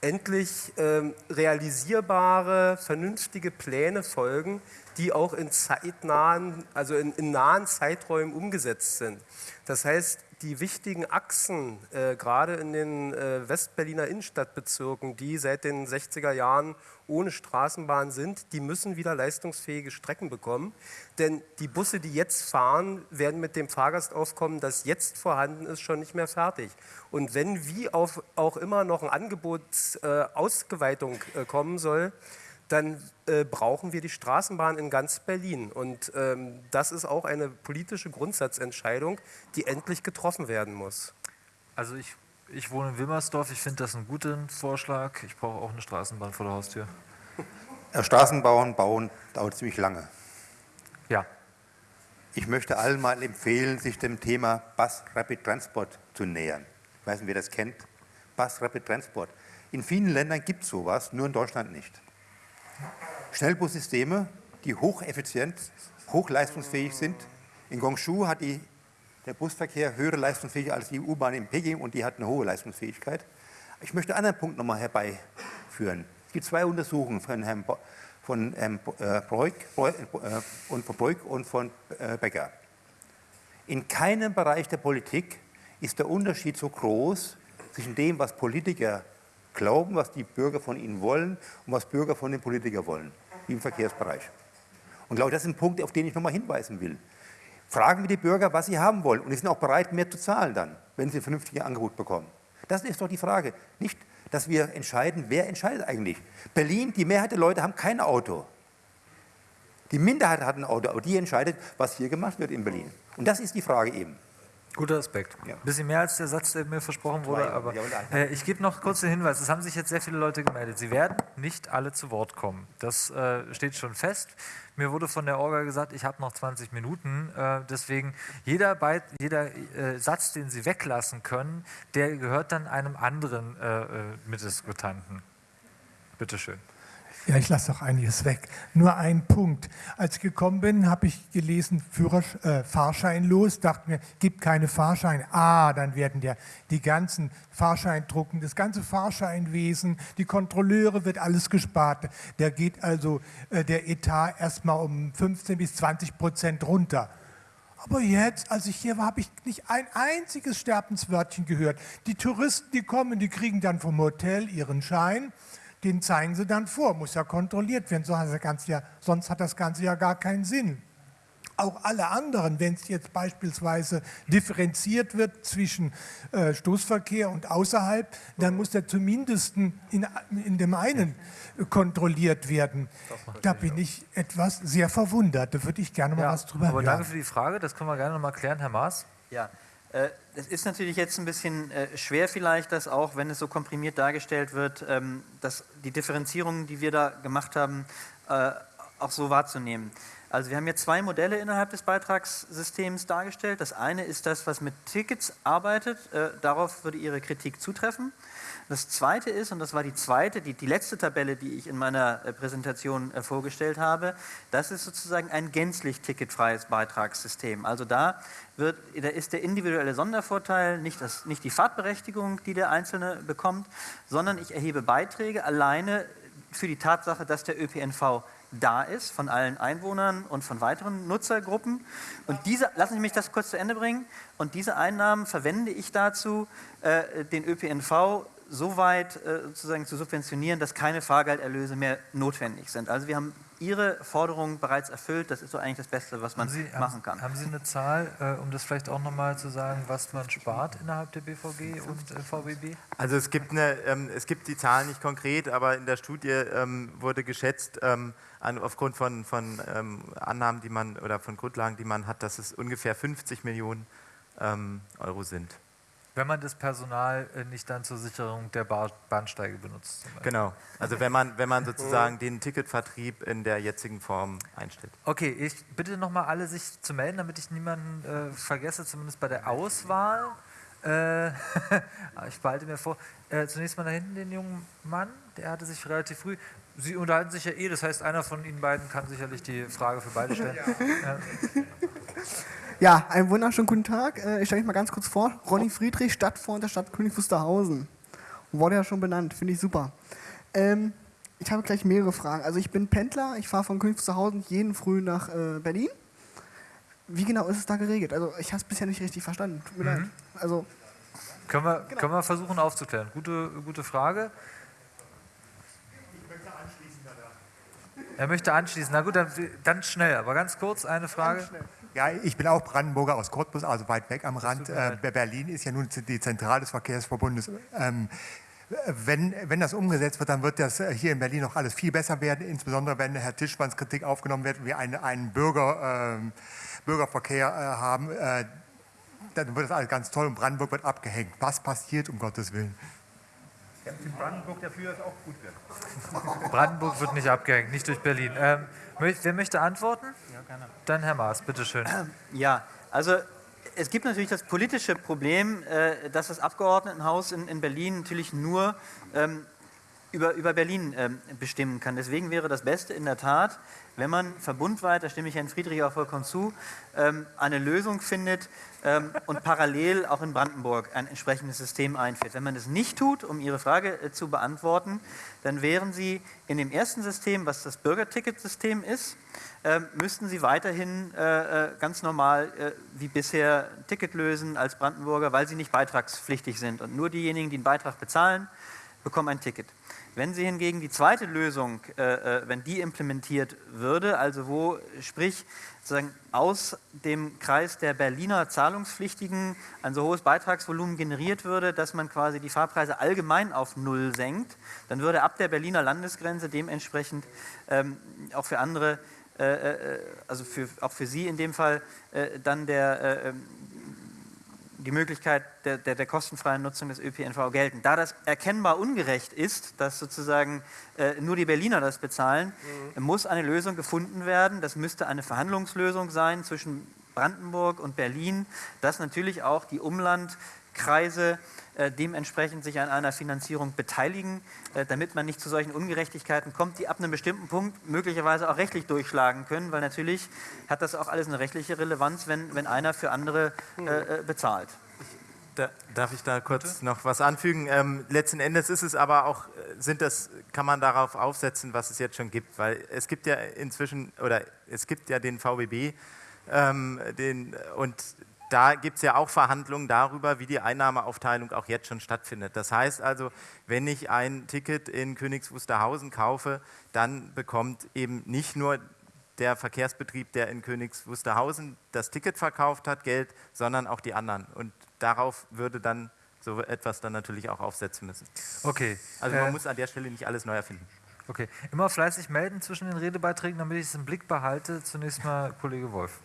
endlich äh, realisierbare, vernünftige Pläne folgen, die auch in zeitnahen, also in, in nahen Zeiträumen umgesetzt sind. Das heißt, die wichtigen Achsen, äh, gerade in den äh, Westberliner Innenstadtbezirken, die seit den 60er Jahren ohne Straßenbahn sind, die müssen wieder leistungsfähige Strecken bekommen. Denn die Busse, die jetzt fahren, werden mit dem Fahrgastaufkommen, das jetzt vorhanden ist, schon nicht mehr fertig. Und wenn wie auf, auch immer noch ein Angebotsausgeweitung äh, kommen soll, dann äh, brauchen wir die Straßenbahn in ganz Berlin. Und ähm, das ist auch eine politische Grundsatzentscheidung, die endlich getroffen werden muss. Also ich, ich wohne in Wilmersdorf, ich finde das einen guten Vorschlag. Ich brauche auch eine Straßenbahn vor der Haustür. Ja, Straßenbahn bauen dauert ziemlich lange. Ja. Ich möchte allen mal empfehlen, sich dem Thema Bus Rapid Transport zu nähern. Ich weiß nicht, wer das kennt. Bus Rapid Transport. In vielen Ländern gibt es sowas, nur in Deutschland nicht. Schnellbussysteme, die hocheffizient, hochleistungsfähig sind. In Gongshu hat die, der Busverkehr höhere Leistungsfähigkeit als die U-Bahn in Peking und die hat eine hohe Leistungsfähigkeit. Ich möchte einen anderen Punkt nochmal herbeiführen. Es gibt zwei Untersuchungen von Herrn Bo von ähm, äh, Breuk, äh, und von Breuk und von äh, Becker. In keinem Bereich der Politik ist der Unterschied so groß zwischen dem, was Politiker glauben, was die Bürger von ihnen wollen und was Bürger von den Politikern wollen, wie im Verkehrsbereich. Und glaube, das ist ein Punkt, auf den ich nochmal hinweisen will. Fragen wir die Bürger, was sie haben wollen. Und sie sind auch bereit, mehr zu zahlen dann, wenn sie ein vernünftiges Angebot bekommen. Das ist doch die Frage. Nicht, dass wir entscheiden, wer entscheidet eigentlich. Berlin, die Mehrheit der Leute haben kein Auto. Die Minderheit hat ein Auto, aber die entscheidet, was hier gemacht wird in Berlin. Und das ist die Frage eben. Guter Aspekt. Ja. Bisschen mehr als der Satz, der mir versprochen wurde, aber äh, ich gebe noch kurz den Hinweis. Es haben sich jetzt sehr viele Leute gemeldet. Sie werden nicht alle zu Wort kommen. Das äh, steht schon fest. Mir wurde von der Orga gesagt, ich habe noch 20 Minuten. Äh, deswegen jeder, Beit, jeder äh, Satz, den Sie weglassen können, der gehört dann einem anderen äh, äh, Mitdiskutanten. Bitte schön. Ja, ich lasse doch einiges weg. Nur ein Punkt. Als ich gekommen bin, habe ich gelesen, Führer, äh, Fahrschein los, dachte mir, gibt keine Fahrscheine. Ah, dann werden der, die ganzen Fahrscheindrucken, das ganze Fahrscheinwesen, die Kontrolleure, wird alles gespart. Da geht also äh, der Etat erstmal um 15 bis 20 Prozent runter. Aber jetzt, als ich hier war, habe ich nicht ein einziges Sterbenswörtchen gehört. Die Touristen, die kommen, die kriegen dann vom Hotel ihren Schein den zeigen sie dann vor, muss ja kontrolliert werden, sonst hat das Ganze ja gar keinen Sinn. Auch alle anderen, wenn es jetzt beispielsweise differenziert wird zwischen äh, Stoßverkehr und außerhalb, dann muss der zumindest in, in dem einen kontrolliert werden. Da bin ich etwas sehr verwundert. Da würde ich gerne mal ja, was drüber aber hören. Danke für die Frage, das können wir gerne noch mal klären, Herr Maas. Ja, äh, es ist natürlich jetzt ein bisschen äh, schwer vielleicht, dass auch, wenn es so komprimiert dargestellt wird, ähm, dass die Differenzierungen, die wir da gemacht haben, äh, auch so wahrzunehmen. Also wir haben hier zwei Modelle innerhalb des Beitragssystems dargestellt. Das eine ist das, was mit Tickets arbeitet. Darauf würde Ihre Kritik zutreffen. Das zweite ist, und das war die zweite, die, die letzte Tabelle, die ich in meiner Präsentation vorgestellt habe, das ist sozusagen ein gänzlich ticketfreies Beitragssystem. Also da wird, da ist der individuelle Sondervorteil nicht, das, nicht die Fahrtberechtigung, die der Einzelne bekommt, sondern ich erhebe Beiträge alleine für die Tatsache, dass der ÖPNV da ist, von allen Einwohnern und von weiteren Nutzergruppen. Und diese, lassen Sie mich das kurz zu Ende bringen, und diese Einnahmen verwende ich dazu, äh, den ÖPNV so weit äh, sozusagen zu subventionieren, dass keine Fahrgelderlöse mehr notwendig sind. Also wir haben Ihre Forderungen bereits erfüllt. Das ist so eigentlich das Beste, was man Sie, machen kann. Haben Sie eine Zahl, äh, um das vielleicht auch nochmal zu sagen, was man spart innerhalb der BVG und äh, VBB? Also es gibt, eine, ähm, es gibt die Zahlen nicht konkret, aber in der Studie ähm, wurde geschätzt, ähm, an, aufgrund von, von ähm, Annahmen, die man oder von Grundlagen, die man hat, dass es ungefähr 50 Millionen ähm, Euro sind. Wenn man das Personal äh, nicht dann zur Sicherung der Bahnsteige benutzt. Genau. Also wenn man, wenn man sozusagen den Ticketvertrieb in der jetzigen Form einstellt. Okay, ich bitte nochmal alle sich zu melden, damit ich niemanden äh, vergesse, zumindest bei der Auswahl. Äh, <laughs> ich behalte mir vor. Äh, zunächst mal da hinten den jungen Mann, der hatte sich relativ früh. Sie unterhalten sich ja eh, das heißt, einer von Ihnen beiden kann sicherlich die Frage für beide stellen. <laughs> Ja. Ja, einen wunderschönen guten Tag. Äh, ich stelle mich mal ganz kurz vor. Ronny Friedrich, Stadtfreund der Stadt König Wusterhausen. Wurde ja schon benannt, finde ich super. Ähm, ich habe gleich mehrere Fragen. Also ich bin Pendler, ich fahre von König Wusterhausen jeden Früh nach äh, Berlin. Wie genau ist es da geregelt? Also ich habe es bisher nicht richtig verstanden. Tut mir mhm. leid. Also, können, wir, genau. können wir versuchen aufzuklären. Gute, gute Frage. Ich möchte anschließen. Er möchte anschließen. Na gut, dann, dann schnell, aber ganz kurz eine Frage. Ganz schnell. Ja, ich bin auch Brandenburger aus Cottbus, also weit weg am Rand. Äh, Berlin ist ja nun die Zentrale des Verkehrsverbundes. Ähm, wenn, wenn das umgesetzt wird, dann wird das äh, hier in Berlin noch alles viel besser werden, insbesondere wenn Herr Tischmanns Kritik aufgenommen wird, wir einen, einen Bürger, äh, Bürgerverkehr äh, haben, äh, dann wird das alles ganz toll und Brandenburg wird abgehängt. Was passiert, um Gottes Willen? Ja, in Brandenburg dafür, dass es auch gut wird. Brandenburg wird nicht abgehängt, nicht durch Berlin. Ähm, wer möchte antworten? Gerne. Dann Herr Maas, bitteschön. Ja, also es gibt natürlich das politische Problem, äh, dass das Abgeordnetenhaus in, in Berlin natürlich nur ähm, über, über Berlin ähm, bestimmen kann. Deswegen wäre das Beste in der Tat, wenn man verbundweit, da stimme ich Herrn Friedrich auch vollkommen zu, ähm, eine Lösung findet ähm, und parallel auch in Brandenburg ein entsprechendes System einführt. Wenn man das nicht tut, um Ihre Frage äh, zu beantworten, dann wären Sie in dem ersten System, was das Bürgerticketsystem ist, ähm, müssten Sie weiterhin äh, äh, ganz normal wie bisher Ticket lösen als Brandenburger, weil Sie nicht beitragspflichtig sind. Und nur diejenigen, die einen Beitrag bezahlen, bekommen ein Ticket. Wenn Sie hingegen die zweite Lösung, äh, äh, wenn die implementiert würde, also wo, sprich, sozusagen aus dem Kreis der Berliner Zahlungspflichtigen ein so hohes Beitragsvolumen generiert würde, dass man quasi die Fahrpreise allgemein auf Null senkt, dann würde ab der Berliner Landesgrenze dementsprechend ähm, auch für andere, äh, äh also für, auch für Sie in dem Fall, äh, dann der äh, ähm, die Möglichkeit der, der, der, kostenfreien Nutzung des ÖPNV gelten. Da das erkennbar ungerecht ist, dass sozusagen äh, nur die Berliner das bezahlen, mhm. muss eine Lösung gefunden werden. Das müsste eine Verhandlungslösung sein zwischen Brandenburg und Berlin, dass natürlich auch die Umlandkreise dementsprechend sich an einer Finanzierung beteiligen, äh, damit man nicht zu solchen Ungerechtigkeiten kommt, die ab einem bestimmten Punkt möglicherweise auch rechtlich durchschlagen können, weil natürlich hat das auch alles eine rechtliche Relevanz, wenn, wenn einer für andere äh, bezahlt. Da, darf ich da kurz Bitte? noch was anfügen? Ähm, letzten Endes ist es aber auch, sind das, kann man darauf aufsetzen, was es jetzt schon gibt, weil es gibt ja inzwischen, oder es gibt ja den VBB ähm, den, und da gibt es ja auch Verhandlungen darüber, wie die Einnahmeaufteilung auch jetzt schon stattfindet. Das heißt also, wenn ich ein Ticket in Königs Wusterhausen kaufe, dann bekommt eben nicht nur der Verkehrsbetrieb, der in Königs Wusterhausen das Ticket verkauft hat, Geld, sondern auch die anderen. Und darauf würde dann so etwas dann natürlich auch aufsetzen müssen. Okay. Also man äh, muss an der Stelle nicht alles neu erfinden. Okay. Immer fleißig melden zwischen den Redebeiträgen, damit ich es im Blick behalte. Zunächst mal Kollege Wolf.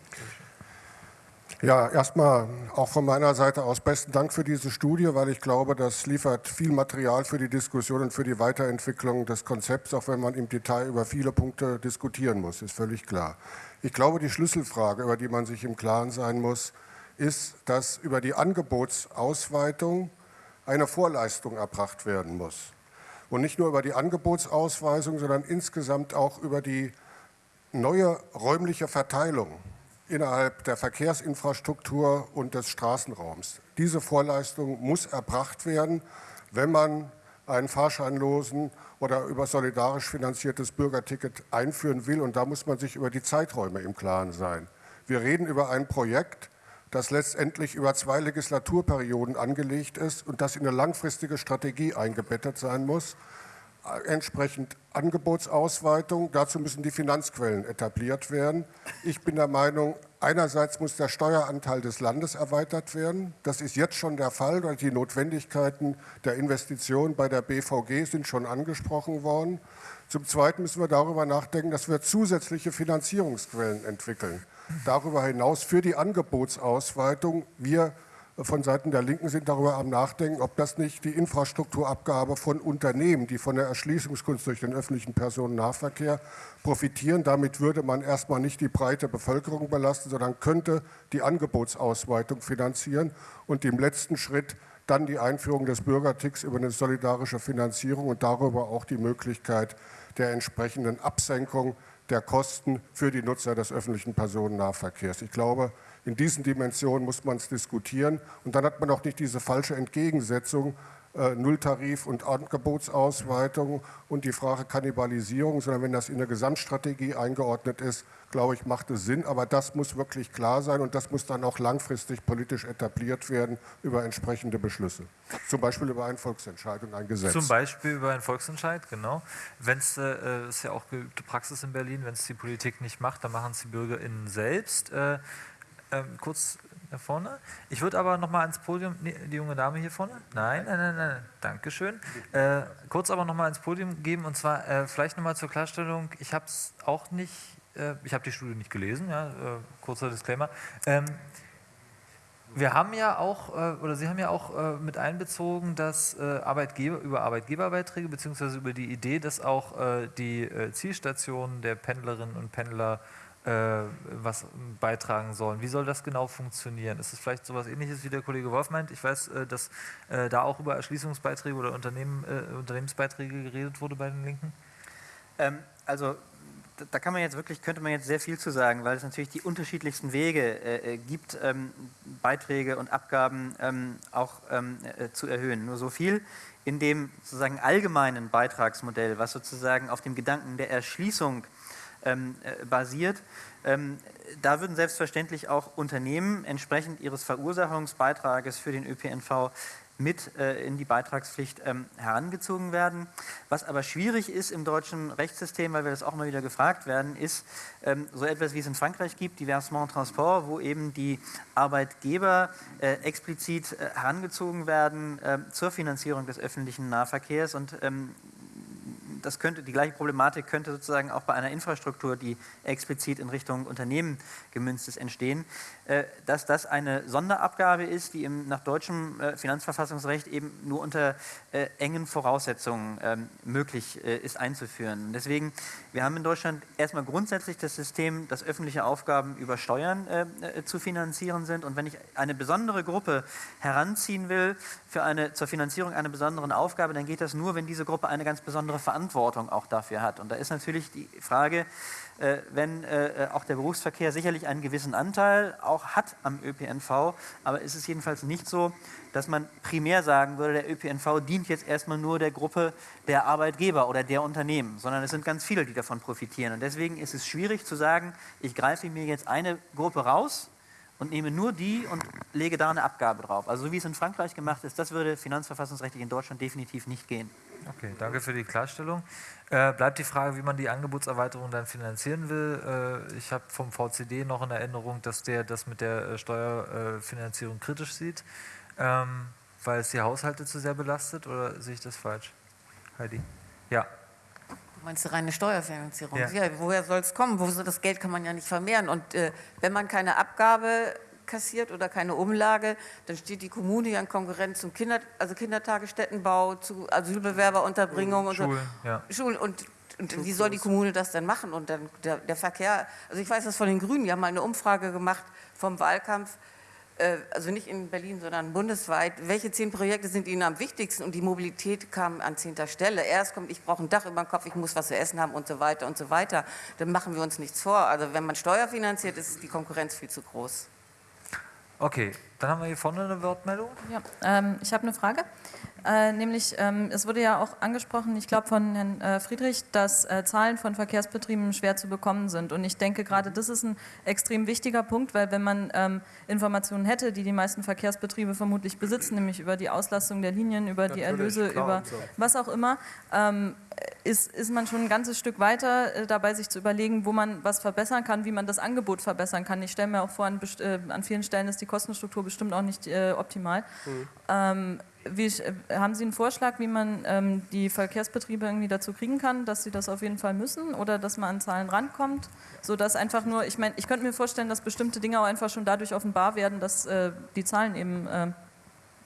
Ja, erstmal auch von meiner Seite aus besten Dank für diese Studie, weil ich glaube, das liefert viel Material für die Diskussion und für die Weiterentwicklung des Konzepts, auch wenn man im Detail über viele Punkte diskutieren muss, ist völlig klar. Ich glaube, die Schlüsselfrage, über die man sich im Klaren sein muss, ist, dass über die Angebotsausweitung eine Vorleistung erbracht werden muss. Und nicht nur über die Angebotsausweisung, sondern insgesamt auch über die neue räumliche Verteilung innerhalb der Verkehrsinfrastruktur und des Straßenraums. Diese Vorleistung muss erbracht werden, wenn man einen fahrscheinlosen oder über solidarisch finanziertes Bürgerticket einführen will. Und da muss man sich über die Zeiträume im Klaren sein. Wir reden über ein Projekt, das letztendlich über zwei Legislaturperioden angelegt ist und das in eine langfristige Strategie eingebettet sein muss. Entsprechend Angebotsausweitung. Dazu müssen die Finanzquellen etabliert werden. Ich bin der Meinung, einerseits muss der Steueranteil des Landes erweitert werden. Das ist jetzt schon der Fall, weil die Notwendigkeiten der Investitionen bei der BVG sind schon angesprochen worden. Zum Zweiten müssen wir darüber nachdenken, dass wir zusätzliche Finanzierungsquellen entwickeln. Darüber hinaus für die Angebotsausweitung wir von Seiten der Linken sind darüber am Nachdenken, ob das nicht die Infrastrukturabgabe von Unternehmen, die von der Erschließungskunst durch den öffentlichen Personennahverkehr profitieren. Damit würde man erstmal nicht die breite Bevölkerung belasten, sondern könnte die Angebotsausweitung finanzieren und im letzten Schritt dann die Einführung des Bürgerticks über eine solidarische Finanzierung und darüber auch die Möglichkeit der entsprechenden Absenkung der Kosten für die Nutzer des öffentlichen Personennahverkehrs. Ich glaube, in diesen Dimensionen muss man es diskutieren. Und dann hat man auch nicht diese falsche Entgegensetzung äh, Nulltarif und Angebotsausweitung und die Frage Kannibalisierung, sondern wenn das in der Gesamtstrategie eingeordnet ist, glaube ich, macht es Sinn. Aber das muss wirklich klar sein und das muss dann auch langfristig politisch etabliert werden über entsprechende Beschlüsse. Zum Beispiel über eine Volksentscheidung, ein Gesetz. Zum Beispiel über einen Volksentscheid, genau. Wenn es, äh, ist ja auch geübte Praxis in Berlin, wenn es die Politik nicht macht, dann machen es die BürgerInnen selbst. Äh, ähm, kurz da vorne. Ich würde aber noch mal ans Podium, nee, die junge Dame hier vorne. Nein, nein, nein, nein, Dankeschön. Äh, kurz aber noch mal ans Podium geben und zwar äh, vielleicht noch mal zur Klarstellung. Ich habe es auch nicht, äh, ich habe die Studie nicht gelesen, ja, äh, kurzer Disclaimer. Ähm, wir haben ja auch, äh, oder Sie haben ja auch äh, mit einbezogen, dass Arbeitgeber über Arbeitgeberbeiträge beziehungsweise über die Idee, dass auch die Zielstationen der Pendlerinnen und Pendler äh, was beitragen sollen. Wie soll das genau funktionieren? Ist es vielleicht so etwas ähnliches, wie der Kollege Wolf meint? Ich weiß, äh, dass äh, da auch über Erschließungsbeiträge oder Unternehmen, Unternehmensbeiträge geredet wurde bei den Linken. Ähm, also da kann man jetzt wirklich, könnte man jetzt sehr viel zu sagen, weil es natürlich die unterschiedlichsten Wege äh, gibt, ähm, Beiträge und Abgaben ähm, auch ähm, äh, zu erhöhen. Nur so viel in dem sozusagen allgemeinen Beitragsmodell, was sozusagen auf dem Gedanken der Erschließung äh, basiert. Ähm, da würden selbstverständlich auch Unternehmen entsprechend ihres Verursachungsbeitrages für den ÖPNV mit äh, in die Beitragspflicht ähm, herangezogen werden. Was aber schwierig ist im deutschen Rechtssystem, weil wir das auch mal wieder gefragt werden, ist ähm, so etwas, wie es in Frankreich gibt, die Versement Transport, wo eben die Arbeitgeber äh, explizit äh, herangezogen werden äh, zur Finanzierung des öffentlichen Nahverkehrs und ähm, das könnte, die gleiche Problematik könnte sozusagen auch bei einer Infrastruktur, die explizit in Richtung Unternehmen gemünzt ist, entstehen, äh, dass das eine Sonderabgabe ist, die im, nach deutschem äh, Finanzverfassungsrecht eben nur unter äh, engen Voraussetzungen ähm, möglich ist einzuführen. Deswegen, wir haben in Deutschland erstmal grundsätzlich das System, dass öffentliche Aufgaben über Steuern zu finanzieren sind und wenn ich eine besondere Gruppe heranziehen will für eine, zur Finanzierung einer besonderen Aufgabe, dann geht das nur, wenn diese Gruppe eine ganz besondere Verantwortung Verantwortung auch dafür hat. Und da ist natürlich die Frage, äh, wenn äh, auch der Berufsverkehr sicherlich einen gewissen Anteil auch hat am ÖPNV, aber ist es jedenfalls nicht so, dass man primär sagen würde, der ÖPNV dient jetzt erstmal nur der Gruppe der Arbeitgeber oder der Unternehmen, sondern es sind ganz viele, die davon profitieren. Und deswegen ist es schwierig zu sagen, ich greife mir jetzt eine Gruppe raus und nehme nur die und lege da eine Abgabe drauf. Also so wie es in Frankreich gemacht ist, das würde finanzverfassungsrechtlich in Deutschland definitiv nicht gehen. Okay, danke für die Klarstellung. Äh, bleibt die Frage, wie man die Angebotserweiterung dann finanzieren will. Äh, ich habe vom VCD noch in Erinnerung, dass der das mit der äh, Steuerfinanzierung kritisch sieht, ähm, weil es die Haushalte zu sehr belastet. Oder sehe ich das falsch? Heidi? Ja. Du meinst die reine Steuerfinanzierung? Ja. ja woher soll es kommen? Wo, das Geld kann man ja nicht vermehren. Und äh, wenn man keine Abgabe kassiert oder keine Umlage, dann steht die Kommune ja in Konkurrenz zum Kinder, also Kindertagesstättenbau, zu Asylbewerberunterbringung und Schulen, so. Ja. Schulen und und wie soll die Kommune das denn machen? Und dann der, der, Verkehr, also ich weiß das von den Grünen, die haben mal eine Umfrage gemacht vom Wahlkampf, äh, also nicht in Berlin, sondern bundesweit, welche zehn Projekte sind Ihnen am wichtigsten? Und die Mobilität kam an zehnter Stelle. Erst kommt, ich brauche ein Dach über dem Kopf, ich muss was zu essen haben und so weiter und so weiter. Dann machen wir uns nichts vor. Also wenn man Steuer finanziert, ist die Konkurrenz viel zu groß. Okay, dann haben wir hier vorne eine Wortmeldung. Ja, ähm, ich habe eine Frage. Äh, nämlich, ähm, es wurde ja auch angesprochen, ich glaube von Herrn äh, Friedrich, dass äh, Zahlen von Verkehrsbetrieben schwer zu bekommen sind. Und ich denke, gerade das ist ein extrem wichtiger Punkt, weil wenn man ähm, Informationen hätte, die die meisten Verkehrsbetriebe vermutlich besitzen, nämlich über die Auslastung der Linien, über die Erlöse, über so. was auch immer, ähm, ist, ist man schon ein ganzes Stück weiter äh, dabei, sich zu überlegen, wo man was verbessern kann, wie man das Angebot verbessern kann. Ich stelle mir auch vor, an, äh, an, vielen Stellen ist die Kostenstruktur bestimmt auch nicht äh, optimal. Mhm. Ähm, wie, äh, haben Sie einen Vorschlag, wie man ähm, die Verkehrsbetriebe irgendwie dazu kriegen kann, dass sie das auf jeden Fall müssen oder dass man an Zahlen rankommt, sodass einfach nur, ich meine, ich könnte mir vorstellen, dass bestimmte Dinge auch einfach schon dadurch offenbar werden, dass äh, die Zahlen eben äh,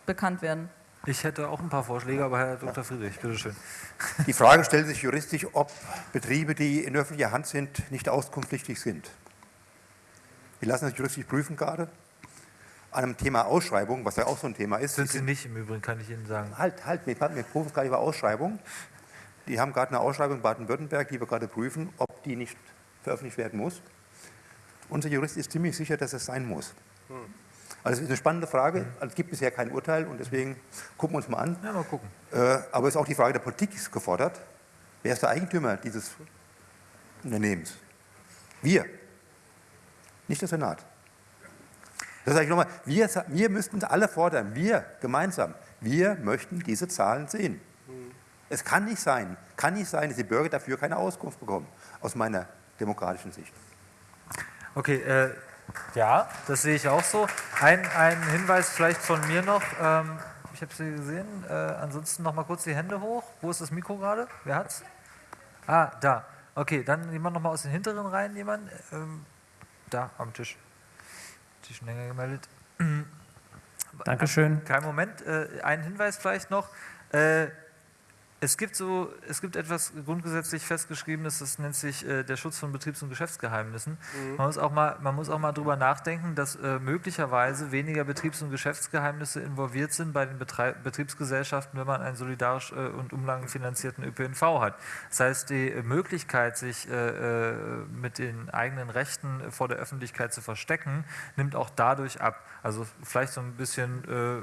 bekannt werden. Ich hätte auch ein paar Vorschläge, aber Herr Dr. Friedrich, bitteschön. Die Frage stellt sich juristisch, ob Betriebe, die in öffentlicher Hand sind, nicht auskunftspflichtig sind. Wir lassen das juristisch prüfen gerade an einem Thema Ausschreibung, was ja auch so ein Thema ist. Sind Sie nicht im Übrigen, kann ich Ihnen sagen. Halt, halt, wir, wir prüfen gerade über Ausschreibung. Die haben gerade eine Ausschreibung in Baden-Württemberg, die wir gerade prüfen, ob die nicht veröffentlicht werden muss. Unser Jurist ist ziemlich sicher, dass es sein muss. Hm. Also es ist eine spannende Frage. Also es gibt bisher kein Urteil und deswegen gucken wir uns mal an. Ja, mal gucken. Äh, aber es ist auch die Frage der Politik gefordert. Wer ist der Eigentümer dieses Unternehmens? Wir, nicht der Senat. Das sage ich nochmal, wir, wir müssten alle fordern, wir gemeinsam, wir möchten diese Zahlen sehen. Mhm. Es kann nicht sein, kann nicht sein, dass die Bürger dafür keine Auskunft bekommen, aus meiner demokratischen Sicht. Okay, äh, ja, das sehe ich auch so. Ein, ein Hinweis vielleicht von mir noch, ähm, ich habe Sie gesehen, äh, ansonsten noch mal kurz die Hände hoch. Wo ist das Mikro gerade? Wer hat's? Ah, da. Okay, dann jemand noch mal aus den hinteren Reihen, jemand? Ähm, da am Tisch länger gemeldet. Dankeschön. Kein Moment. Äh, ein Hinweis vielleicht noch. Äh, es gibt so, es gibt etwas grundgesetzlich festgeschriebenes, das nennt sich äh, der Schutz von Betriebs- und Geschäftsgeheimnissen. Mhm. Man muss auch mal, man muss auch mal drüber nachdenken, dass äh, möglicherweise weniger Betriebs- und Geschäftsgeheimnisse involviert sind bei den Betrieb Betriebsgesellschaften, wenn man einen solidarisch äh, und umlagenfinanzierten ÖPNV hat. Das heißt, die Möglichkeit, sich äh, äh, mit den eigenen Rechten vor der Öffentlichkeit zu verstecken, nimmt auch dadurch ab. Also vielleicht so ein bisschen äh,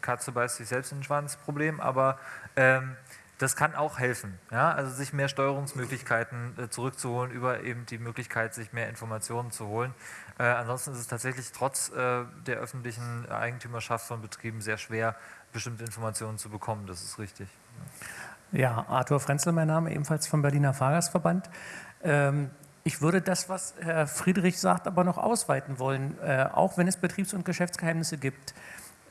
Katze beißt sich selbst in den Schwanz Problem, aber ähm, das kann auch helfen. Ja? Also sich mehr Steuerungsmöglichkeiten äh, zurückzuholen über eben die Möglichkeit, sich mehr Informationen zu holen. Äh, ansonsten ist es tatsächlich trotz äh, der öffentlichen Eigentümerschaft von Betrieben sehr schwer, bestimmte Informationen zu bekommen. Das ist richtig. Ja, Arthur Frenzel, mein Name, ebenfalls vom Berliner Fahrgastverband. Ähm, ich würde das, was Herr Friedrich sagt, aber noch ausweiten wollen, äh, auch wenn es Betriebs- und Geschäftsgeheimnisse gibt.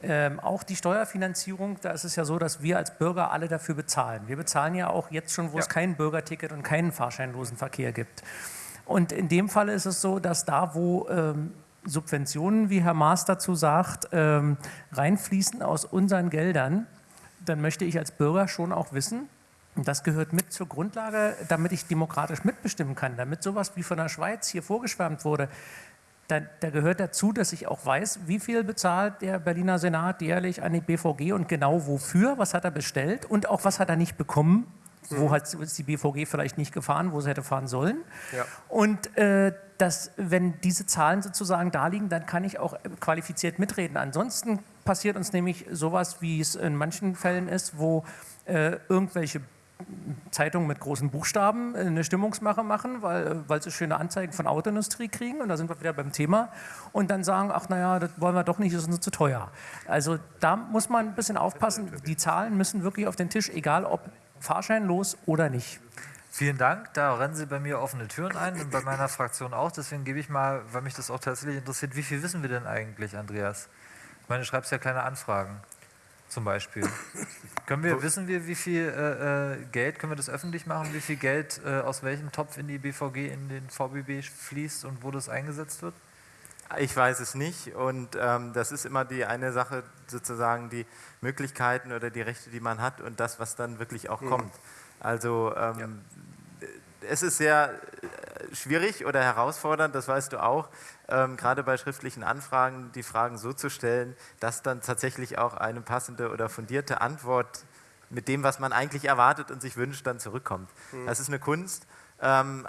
Ähm, auch die Steuerfinanzierung, da ist es ja so, dass wir als Bürger alle dafür bezahlen. Wir bezahlen ja auch jetzt schon, wo ja. es kein Bürgerticket und keinen fahrscheinlosen Verkehr gibt. Und in dem Fall ist es so, dass da, wo ähm, Subventionen, wie Herr Maas dazu sagt, ähm, reinfließen aus unseren Geldern, dann möchte ich als Bürger schon auch wissen, und das gehört mit zur Grundlage, damit ich demokratisch mitbestimmen kann, damit sowas wie von der Schweiz hier vorgeschwärmt wurde, da, da, gehört dazu, dass ich auch weiß, wie viel bezahlt der Berliner Senat jährlich an die BVG und genau wofür, was hat er bestellt und auch was hat er nicht bekommen, wo mhm. hat ist die BVG vielleicht nicht gefahren, wo sie hätte fahren sollen. Ja. Und äh, dass, wenn diese Zahlen sozusagen da liegen, dann kann ich auch qualifiziert mitreden. Ansonsten passiert uns nämlich sowas, wie es in manchen Fällen ist, wo äh, irgendwelche Zeitungen mit großen Buchstaben eine Stimmungsmache machen, weil, weil sie schöne Anzeigen von Autoindustrie kriegen und da sind wir wieder beim Thema und dann sagen, ach naja, das wollen wir doch nicht, das ist uns zu teuer. Also da muss man ein bisschen aufpassen, die Zahlen müssen wirklich auf den Tisch, egal ob fahrscheinlos oder nicht. Vielen Dank, da rennen Sie bei mir offene Türen ein und bei meiner Fraktion auch, deswegen gebe ich mal, weil mich das auch tatsächlich interessiert, wie viel wissen wir denn eigentlich, Andreas? Ich meine, du schreibst ja kleine Anfragen zum Beispiel. können wir, wissen wir, wie viel äh, äh, Geld, können wir das öffentlich machen, wie viel Geld äh, aus welchem Topf in die BVG, in den VBB fließt und wo das eingesetzt wird? Ich weiß es nicht und ähm, das ist immer die eine Sache, sozusagen die Möglichkeiten oder die Rechte, die man hat und das, was dann wirklich auch mhm. kommt. Also ähm, ja es ist sehr äh, schwierig oder herausfordernd, das weißt du auch, ähm, gerade bei schriftlichen Anfragen die Fragen so zu stellen, dass dann tatsächlich auch eine passende oder fundierte Antwort mit dem, was man eigentlich erwartet und sich wünscht, dann zurückkommt. Mhm. Das ist eine Kunst. Ähm,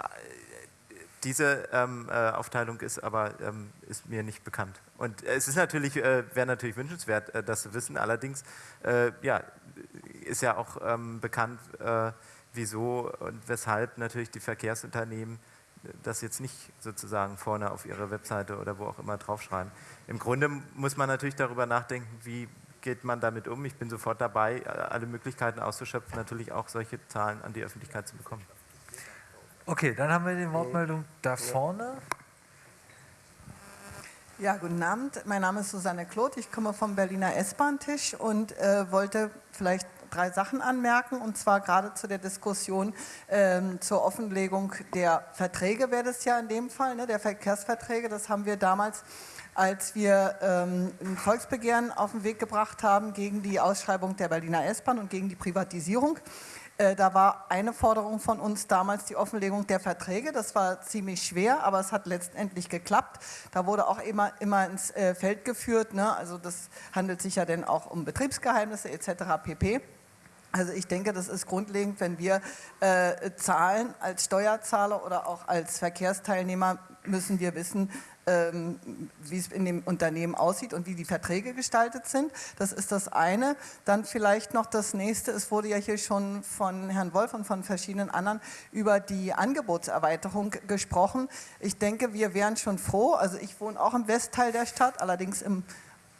diese ähm, äh, Aufteilung ist aber ähm, ist mir nicht bekannt. Und es ist natürlich, äh, wäre natürlich wünschenswert, äh, das zu wissen. Allerdings äh, ja, ist ja auch ähm, bekannt, äh, wieso und weshalb natürlich die Verkehrsunternehmen das jetzt nicht sozusagen vorne auf ihre Webseite oder wo auch immer draufschreiben. Im Grunde muss man natürlich darüber nachdenken, wie geht man damit um. Ich bin sofort dabei, alle Möglichkeiten auszuschöpfen, natürlich auch solche Zahlen an die Öffentlichkeit zu bekommen. Okay, dann haben wir die Wortmeldung da vorne. Ja, guten Abend. Mein Name ist Susanne Kloth. Ich komme vom Berliner S-Bahn-Tisch und äh, wollte vielleicht drei Sachen anmerken, und zwar gerade zu der Diskussion ähm, zur Offenlegung der Verträge wäre das ja in dem Fall, ne, der Verkehrsverträge. Das haben wir damals als wir ähm, ein Volksbegehren auf den Weg gebracht haben gegen die Ausschreibung der Berliner S-Bahn und gegen die Privatisierung. Äh, da war eine Forderung von uns damals die Offenlegung der Verträge. Das war ziemlich schwer, aber es hat letztendlich geklappt. Da wurde auch immer, immer ins äh, Feld geführt. Ne? Also das handelt sich ja dann auch um Betriebsgeheimnisse etc. pp. Also ich denke, das ist grundlegend, wenn wir äh, zahlen als Steuerzahler oder auch als Verkehrsteilnehmer, müssen wir wissen, ähm, wie es in dem Unternehmen aussieht und wie die Verträge gestaltet sind. Das ist das eine. Dann vielleicht noch das nächste. Es wurde ja hier schon von Herrn Wolf und von verschiedenen anderen über die Angebotserweiterung gesprochen. Ich denke, wir wären schon froh. Also ich wohne auch im Westteil der Stadt, allerdings im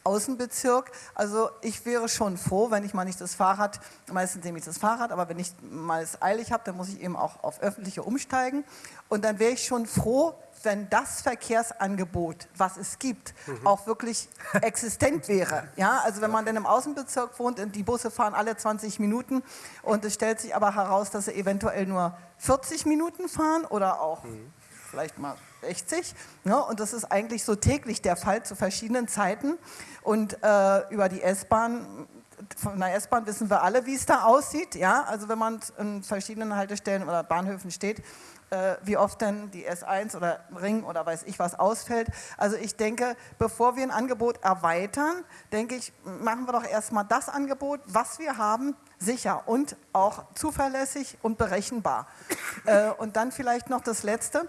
Außenbezirk. Also ich wäre schon froh, wenn ich mal nicht das Fahrrad, meistens nehme ich das Fahrrad, aber wenn ich mal es eilig habe, dann muss ich eben auch auf öffentliche umsteigen. Und dann wäre ich schon froh, wenn das Verkehrsangebot, was es gibt, mhm. auch wirklich existent wäre. Ja, also wenn man dann im Außenbezirk wohnt und die Busse fahren alle 20 Minuten und es stellt sich aber heraus, dass sie eventuell nur 40 Minuten fahren oder auch mhm. Vielleicht mal 60. Ne? Und das ist eigentlich so täglich der Fall zu verschiedenen Zeiten. Und äh, über die S-Bahn, von der S-Bahn wissen wir alle, wie es da aussieht. Ja? Also wenn man in verschiedenen Haltestellen oder Bahnhöfen steht, äh, wie oft denn die S1 oder Ring oder weiß ich was ausfällt. Also ich denke, bevor wir ein Angebot erweitern, denke ich, machen wir doch erstmal das Angebot, was wir haben, sicher und auch zuverlässig und berechenbar. Äh, und dann vielleicht noch das Letzte.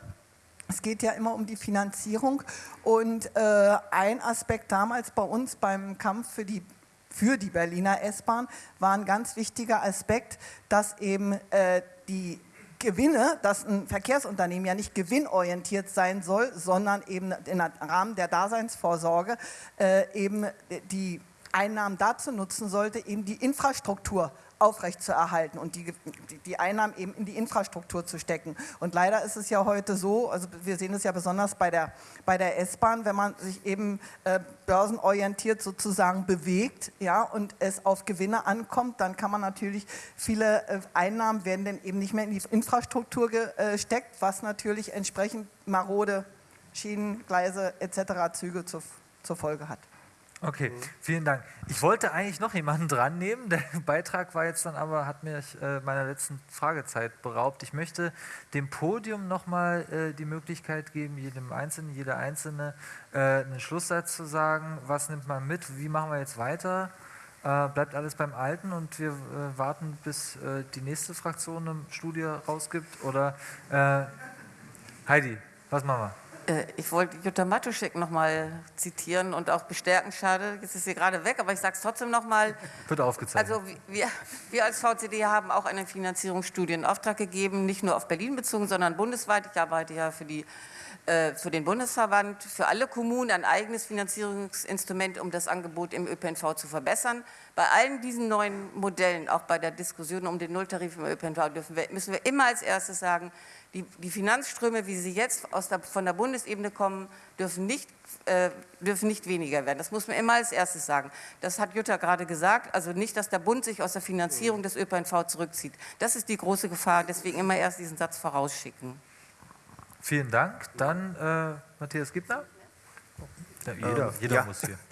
Es geht ja immer um die Finanzierung. Und äh, ein Aspekt damals bei uns beim Kampf für die für die Berliner S-Bahn war ein ganz wichtiger Aspekt, dass eben äh, die Gewinne, dass ein Verkehrsunternehmen ja nicht gewinnorientiert sein soll, sondern eben im Rahmen der Daseinsvorsorge äh, eben die Einnahmen dazu nutzen sollte, eben die Infrastruktur aufrechtzuerhalten und die, die Einnahmen eben in die Infrastruktur zu stecken. Und leider ist es ja heute so, also wir sehen es ja besonders bei der, bei der S-Bahn, wenn man sich eben äh, börsenorientiert sozusagen bewegt ja, und es auf Gewinne ankommt, dann kann man natürlich viele äh, Einnahmen werden dann eben nicht mehr in die Infrastruktur gesteckt, was natürlich entsprechend marode Schienen, Gleise etc. Züge zur, zur Folge hat. Okay, vielen Dank. Ich wollte eigentlich noch jemanden dran nehmen. Der <laughs> Beitrag war jetzt dann aber, hat mich äh, meiner letzten Fragezeit beraubt. Ich möchte dem Podium nochmal äh, die Möglichkeit geben, jedem Einzelnen, jeder Einzelne äh, einen Schlusssatz zu sagen. Was nimmt man mit? Wie machen wir jetzt weiter? Äh, bleibt alles beim Alten und wir äh, warten, bis äh, die nächste Fraktion eine Studie rausgibt? Oder äh, Heidi, was machen wir? Äh, ich wollte Jutta Matuschek nochmal zitieren und auch bestärken. Schade, jetzt ist sie gerade weg, aber ich sage es trotzdem nochmal. Wird aufgezeichnet. Also wir, wir als VCD haben auch eine Finanzierungsstudie in Auftrag gegeben, nicht nur auf Berlin bezogen, sondern bundesweit. Ich arbeite ja für, die, äh, für den Bundesverband, für alle Kommunen ein eigenes Finanzierungsinstrument, um das Angebot im ÖPNV zu verbessern. Bei allen diesen neuen Modellen, auch bei der Diskussion um den Nulltarif im ÖPNV, wir, müssen wir immer als erstes sagen, die, die Finanzströme, wie sie jetzt aus der, von der Bundesebene kommen, dürfen nicht, äh, dürfen nicht weniger werden. Das muss man immer als erstes sagen. Das hat Jutta gerade gesagt. Also nicht, dass der Bund sich aus der Finanzierung des ÖPNV zurückzieht. Das ist die große Gefahr. Deswegen immer erst diesen Satz vorausschicken. Vielen Dank. Dann äh, Matthias Gibner. Ja, jeder, ähm, jeder ja. muss hier. <laughs>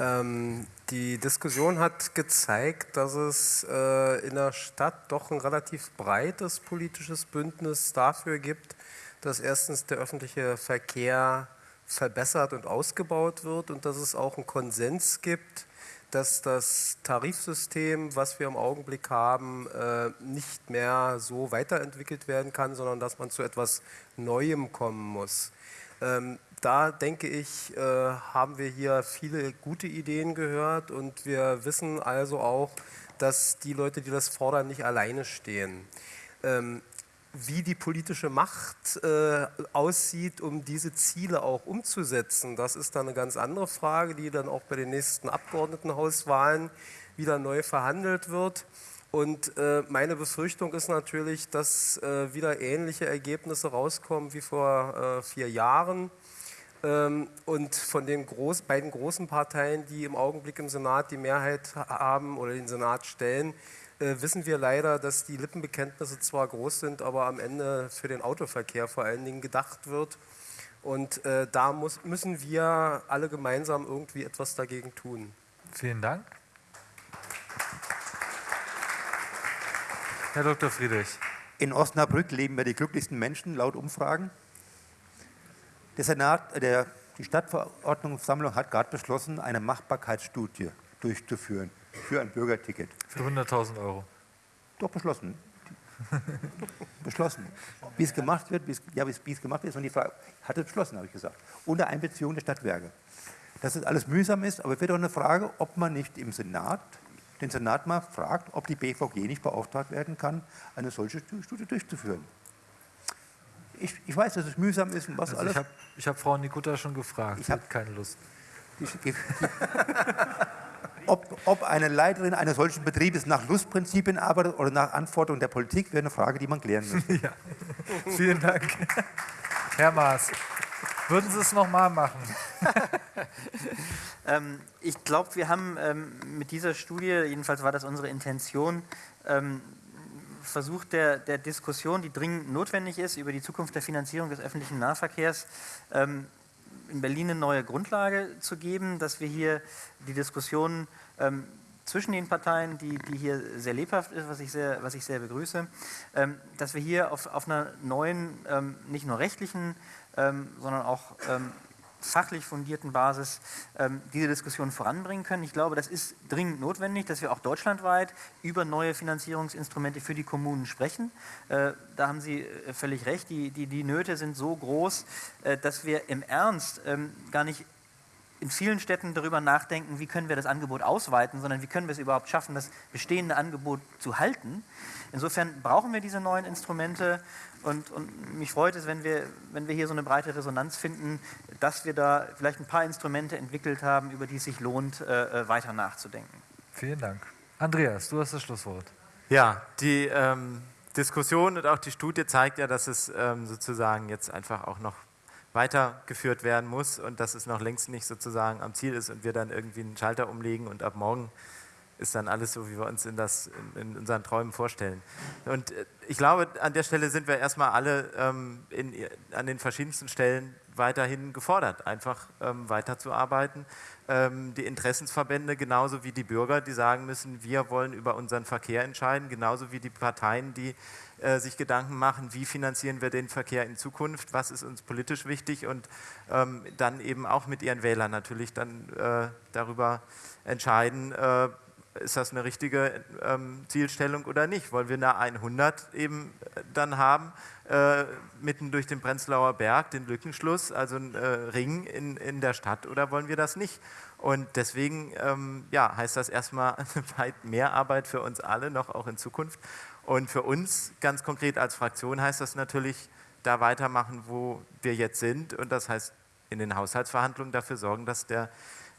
Ähm, die Diskussion hat gezeigt, dass es äh, in der Stadt doch ein relativ breites politisches Bündnis dafür gibt, dass erstens der öffentliche Verkehr verbessert und ausgebaut wird und dass es auch einen Konsens gibt, dass das Tarifsystem, was wir im Augenblick haben, äh, nicht mehr so weiterentwickelt werden kann, sondern dass man zu etwas Neuem kommen muss. Da denke ich, äh, haben wir hier viele gute Ideen gehört und wir wissen also auch, dass die Leute, die das fordern, nicht alleine stehen. Ähm, wie die politische Macht äh, aussieht, um diese Ziele auch umzusetzen, das ist dann eine ganz andere Frage, die dann auch bei den nächsten Abgeordnetenhauswahlen wieder neu verhandelt wird. Und äh, meine Befürchtung ist natürlich, dass äh, wieder ähnliche Ergebnisse rauskommen wie vor äh, vier Jahren. Ähm, und von den groß, beiden großen Parteien, die im Augenblick im Senat die Mehrheit haben oder den Senat stellen, äh, wissen wir leider, dass die Lippenbekenntnisse zwar groß sind, aber am Ende für den Autoverkehr vor allen Dingen gedacht wird. Und äh, da muss, müssen wir alle gemeinsam irgendwie etwas dagegen tun. Vielen Dank. Herr Dr. Friedrich. In Osnabrück leben wir die glücklichsten Menschen laut Umfragen. Der Senat, äh, der, die Stadtverordnungssammlung hat gerade beschlossen, eine Machbarkeitsstudie durchzuführen für ein Bürgerticket. Für 100.000 Euro. Doch beschlossen. beschlossen. Wie es gemacht wird, wie es, ja, wie es gemacht wird, ist und die Frage, hat es beschlossen, habe ich gesagt. Unter Einbeziehung der Stadtwerke. Dass es alles mühsam ist, aber es wird auch eine Frage, ob man nicht im Senat, den Senat mal fragt, ob die BVG nicht beauftragt werden kann, eine solche Studie durchzuführen ich, ich weiß, dass es mühsam ist und was also alles. Ich habe ich hab Frau Nikutta schon gefragt, ich habe keine Lust. ob, ob, eine Leiterin eines solchen Betriebes nach Lustprinzipien arbeitet oder nach Anforderungen der Politik, wäre eine Frage, die man klären müsste. <laughs> ja. Vielen Dank. Herr Maas, würden Sie es nochmal machen? <laughs> ähm, ich glaube, wir haben ähm, mit dieser Studie, jedenfalls war das unsere Intention, ähm, Versuch der, der, Diskussion, die dringend notwendig ist, über die Zukunft der Finanzierung des öffentlichen Nahverkehrs ähm, in Berlin eine neue Grundlage zu geben, dass wir hier die Diskussion ähm, zwischen den Parteien, die, die, hier sehr lebhaft ist, was ich sehr, was ich sehr begrüße, ähm, dass wir hier auf, auf einer neuen, ähm, nicht nur rechtlichen, ähm, sondern auch ähm, fachlich fundierten Basis ähm, diese Diskussion voranbringen können. Ich glaube, das ist dringend notwendig, dass wir auch deutschlandweit über neue Finanzierungsinstrumente für die Kommunen sprechen. Äh, da haben Sie äh, völlig recht, die, die, die Nöte sind so groß, äh, dass wir im Ernst ähm, gar nicht in vielen Städten darüber nachdenken, wie können wir das Angebot ausweiten, sondern wie können wir es überhaupt schaffen, das bestehende Angebot zu halten. Insofern brauchen wir diese neuen Instrumente und, und, mich freut es, wenn wir, wenn wir hier so eine breite Resonanz finden, dass wir da vielleicht ein paar Instrumente entwickelt haben, über die es sich lohnt, äh, äh, weiter nachzudenken. Vielen Dank. Andreas, du hast das Schlusswort. Ja, die ähm, Diskussion und auch die Studie zeigt ja, dass es ähm, sozusagen jetzt einfach auch noch weitergeführt werden muss und dass es noch längst nicht sozusagen am Ziel ist und wir dann irgendwie einen Schalter umlegen und ab morgen ist dann alles so, wie wir uns in, das, in, unseren Träumen vorstellen. Und äh, ich glaube, an der Stelle sind wir erstmal alle ähm, in, an den verschiedensten Stellen weiterhin gefordert, einfach ähm, weiterzuarbeiten. Ähm, die Interessensverbände genauso wie die Bürger, die sagen müssen, wir wollen über unseren Verkehr entscheiden, genauso wie die Parteien, die äh, sich Gedanken machen, wie finanzieren wir den Verkehr in Zukunft, was ist uns politisch wichtig und ähm, dann eben auch mit ihren Wählern natürlich dann äh, darüber entscheiden, äh, ist das eine richtige ähm, Zielstellung oder nicht? Wollen wir eine 100 eben äh, dann haben, äh, mitten durch den Prenzlauer Berg, den Lückenschluss, also ein äh, Ring in, in der Stadt, oder wollen wir das nicht? Und deswegen ähm, ja, heißt das erstmal <laughs> weit mehr Arbeit für uns alle, noch auch in Zukunft. Und für uns ganz konkret als Fraktion heißt das natürlich, da weitermachen, wo wir jetzt sind. Und das heißt, in den Haushaltsverhandlungen dafür sorgen, dass der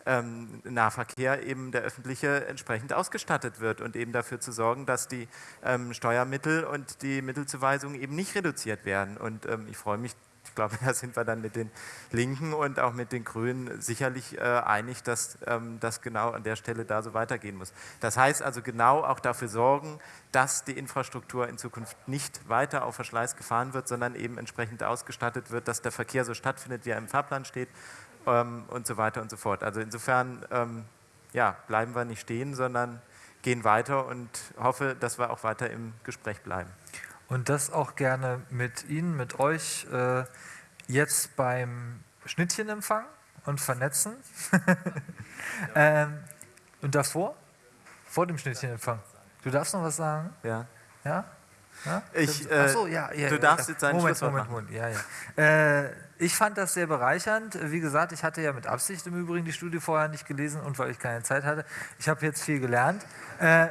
ähm, Nahverkehr eben der öffentliche entsprechend ausgestattet wird und eben dafür zu sorgen, dass die ähm, Steuermittel und die Mittelzuweisungen eben nicht reduziert werden. Und ähm, ich freue mich, ich glaube, <laughs> da sind wir dann mit den Linken und auch mit den Grünen sicherlich äh, einig, dass ähm, das genau an der Stelle da so weitergehen muss. Das heißt also genau auch dafür sorgen, dass die Infrastruktur in Zukunft nicht weiter auf Verschleiß gefahren wird, sondern eben entsprechend ausgestattet wird, dass der Verkehr so stattfindet, wie er im Fahrplan steht ähm, und so weiter und so fort. Also insofern ähm, ja, bleiben wir nicht stehen, sondern gehen weiter und hoffe, dass wir auch weiter im Gespräch bleiben. Und das auch gerne mit Ihnen, mit euch äh, jetzt beim Schnittchenempfang und Vernetzen. <laughs> ähm, und davor? Vor dem Schnittchenempfang. Du darfst noch was sagen? Ja. Ja? Ja? Ich, äh, Ach so, ja, ja, du darfst jetzt deinen Moment, Schlusswort Moment, Moment, ja, ja. Äh, ich fand das sehr bereichernd. Wie gesagt, ich hatte ja mit Absicht im Übrigen die Studie vorher nicht gelesen und weil ich keine Zeit hatte. Ich habe jetzt viel gelernt. Äh,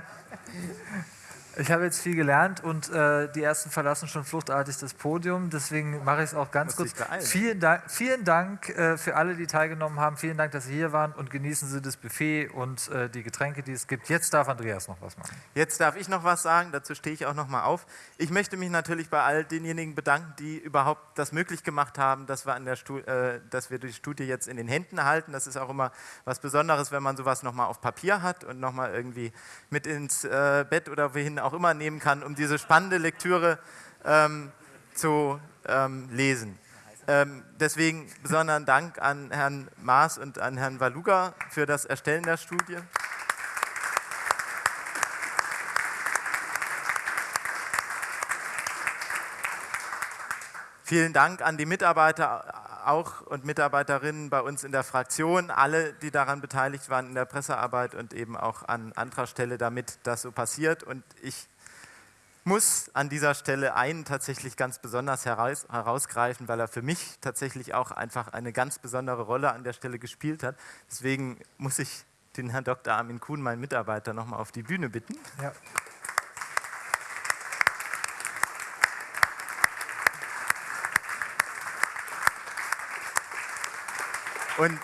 ich habe jetzt viel gelernt und äh, die ersten verlassen schon fluchtartig das Podium. Deswegen mache ich es auch ganz kurz. Vielen Dank, vielen Dank äh, für alle, die teilgenommen haben. Vielen Dank, dass Sie hier waren und genießen Sie das Buffet und äh, die Getränke, die es gibt. Jetzt darf Andreas noch was machen. Jetzt darf ich noch was sagen, dazu stehe ich auch noch mal auf. Ich möchte mich natürlich bei all denjenigen bedanken, die überhaupt das möglich gemacht haben, dass wir, an der Stu äh, dass wir die Studie jetzt in den Händen halten. Das ist auch immer was Besonderes, wenn man sowas noch mal auf Papier hat und noch mal irgendwie mit ins äh, Bett oder wohin auch immer nehmen kann, um diese spannende Lektüre ähm, zu ähm, lesen. Ähm, deswegen besonderen Dank an Herrn Maas und an Herrn Waluga für das Erstellen der Studie. Vielen Dank an die Mitarbeiter auch und Mitarbeiterinnen bei uns in der Fraktion, alle, die daran beteiligt waren in der Pressearbeit und eben auch an anderer Stelle, damit das so passiert. Und ich muss an dieser Stelle einen tatsächlich ganz besonders heraus, herausgreifen, weil er für mich tatsächlich auch einfach eine ganz besondere Rolle an der Stelle gespielt hat. Deswegen muss ich den Herrn Dr. Armin Kuhn, meinen Mitarbeiter, nochmal auf die Bühne bitten. Ja. Und,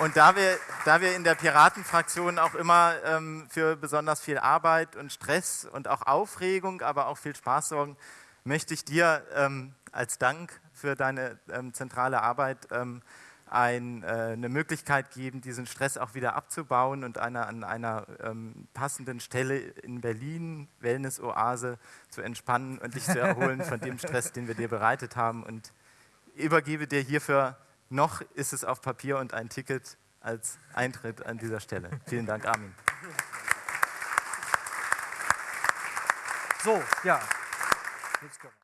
und da, wir, da wir in der Piratenfraktion auch immer ähm, für besonders viel Arbeit und Stress und auch Aufregung, aber auch viel Spaß sorgen, möchte ich dir ähm, als Dank für deine ähm, zentrale Arbeit ähm, ein, äh, eine Möglichkeit geben, diesen Stress auch wieder abzubauen und einer, an einer ähm, passenden Stelle in Berlin, Wellness-Oase, zu entspannen und dich zu erholen von dem <laughs> Stress, den wir dir bereitet haben. Und übergebe dir hierfür noch ist es auf Papier und ein Ticket als Eintritt an dieser Stelle. Vielen Dank, Armin. So, ja.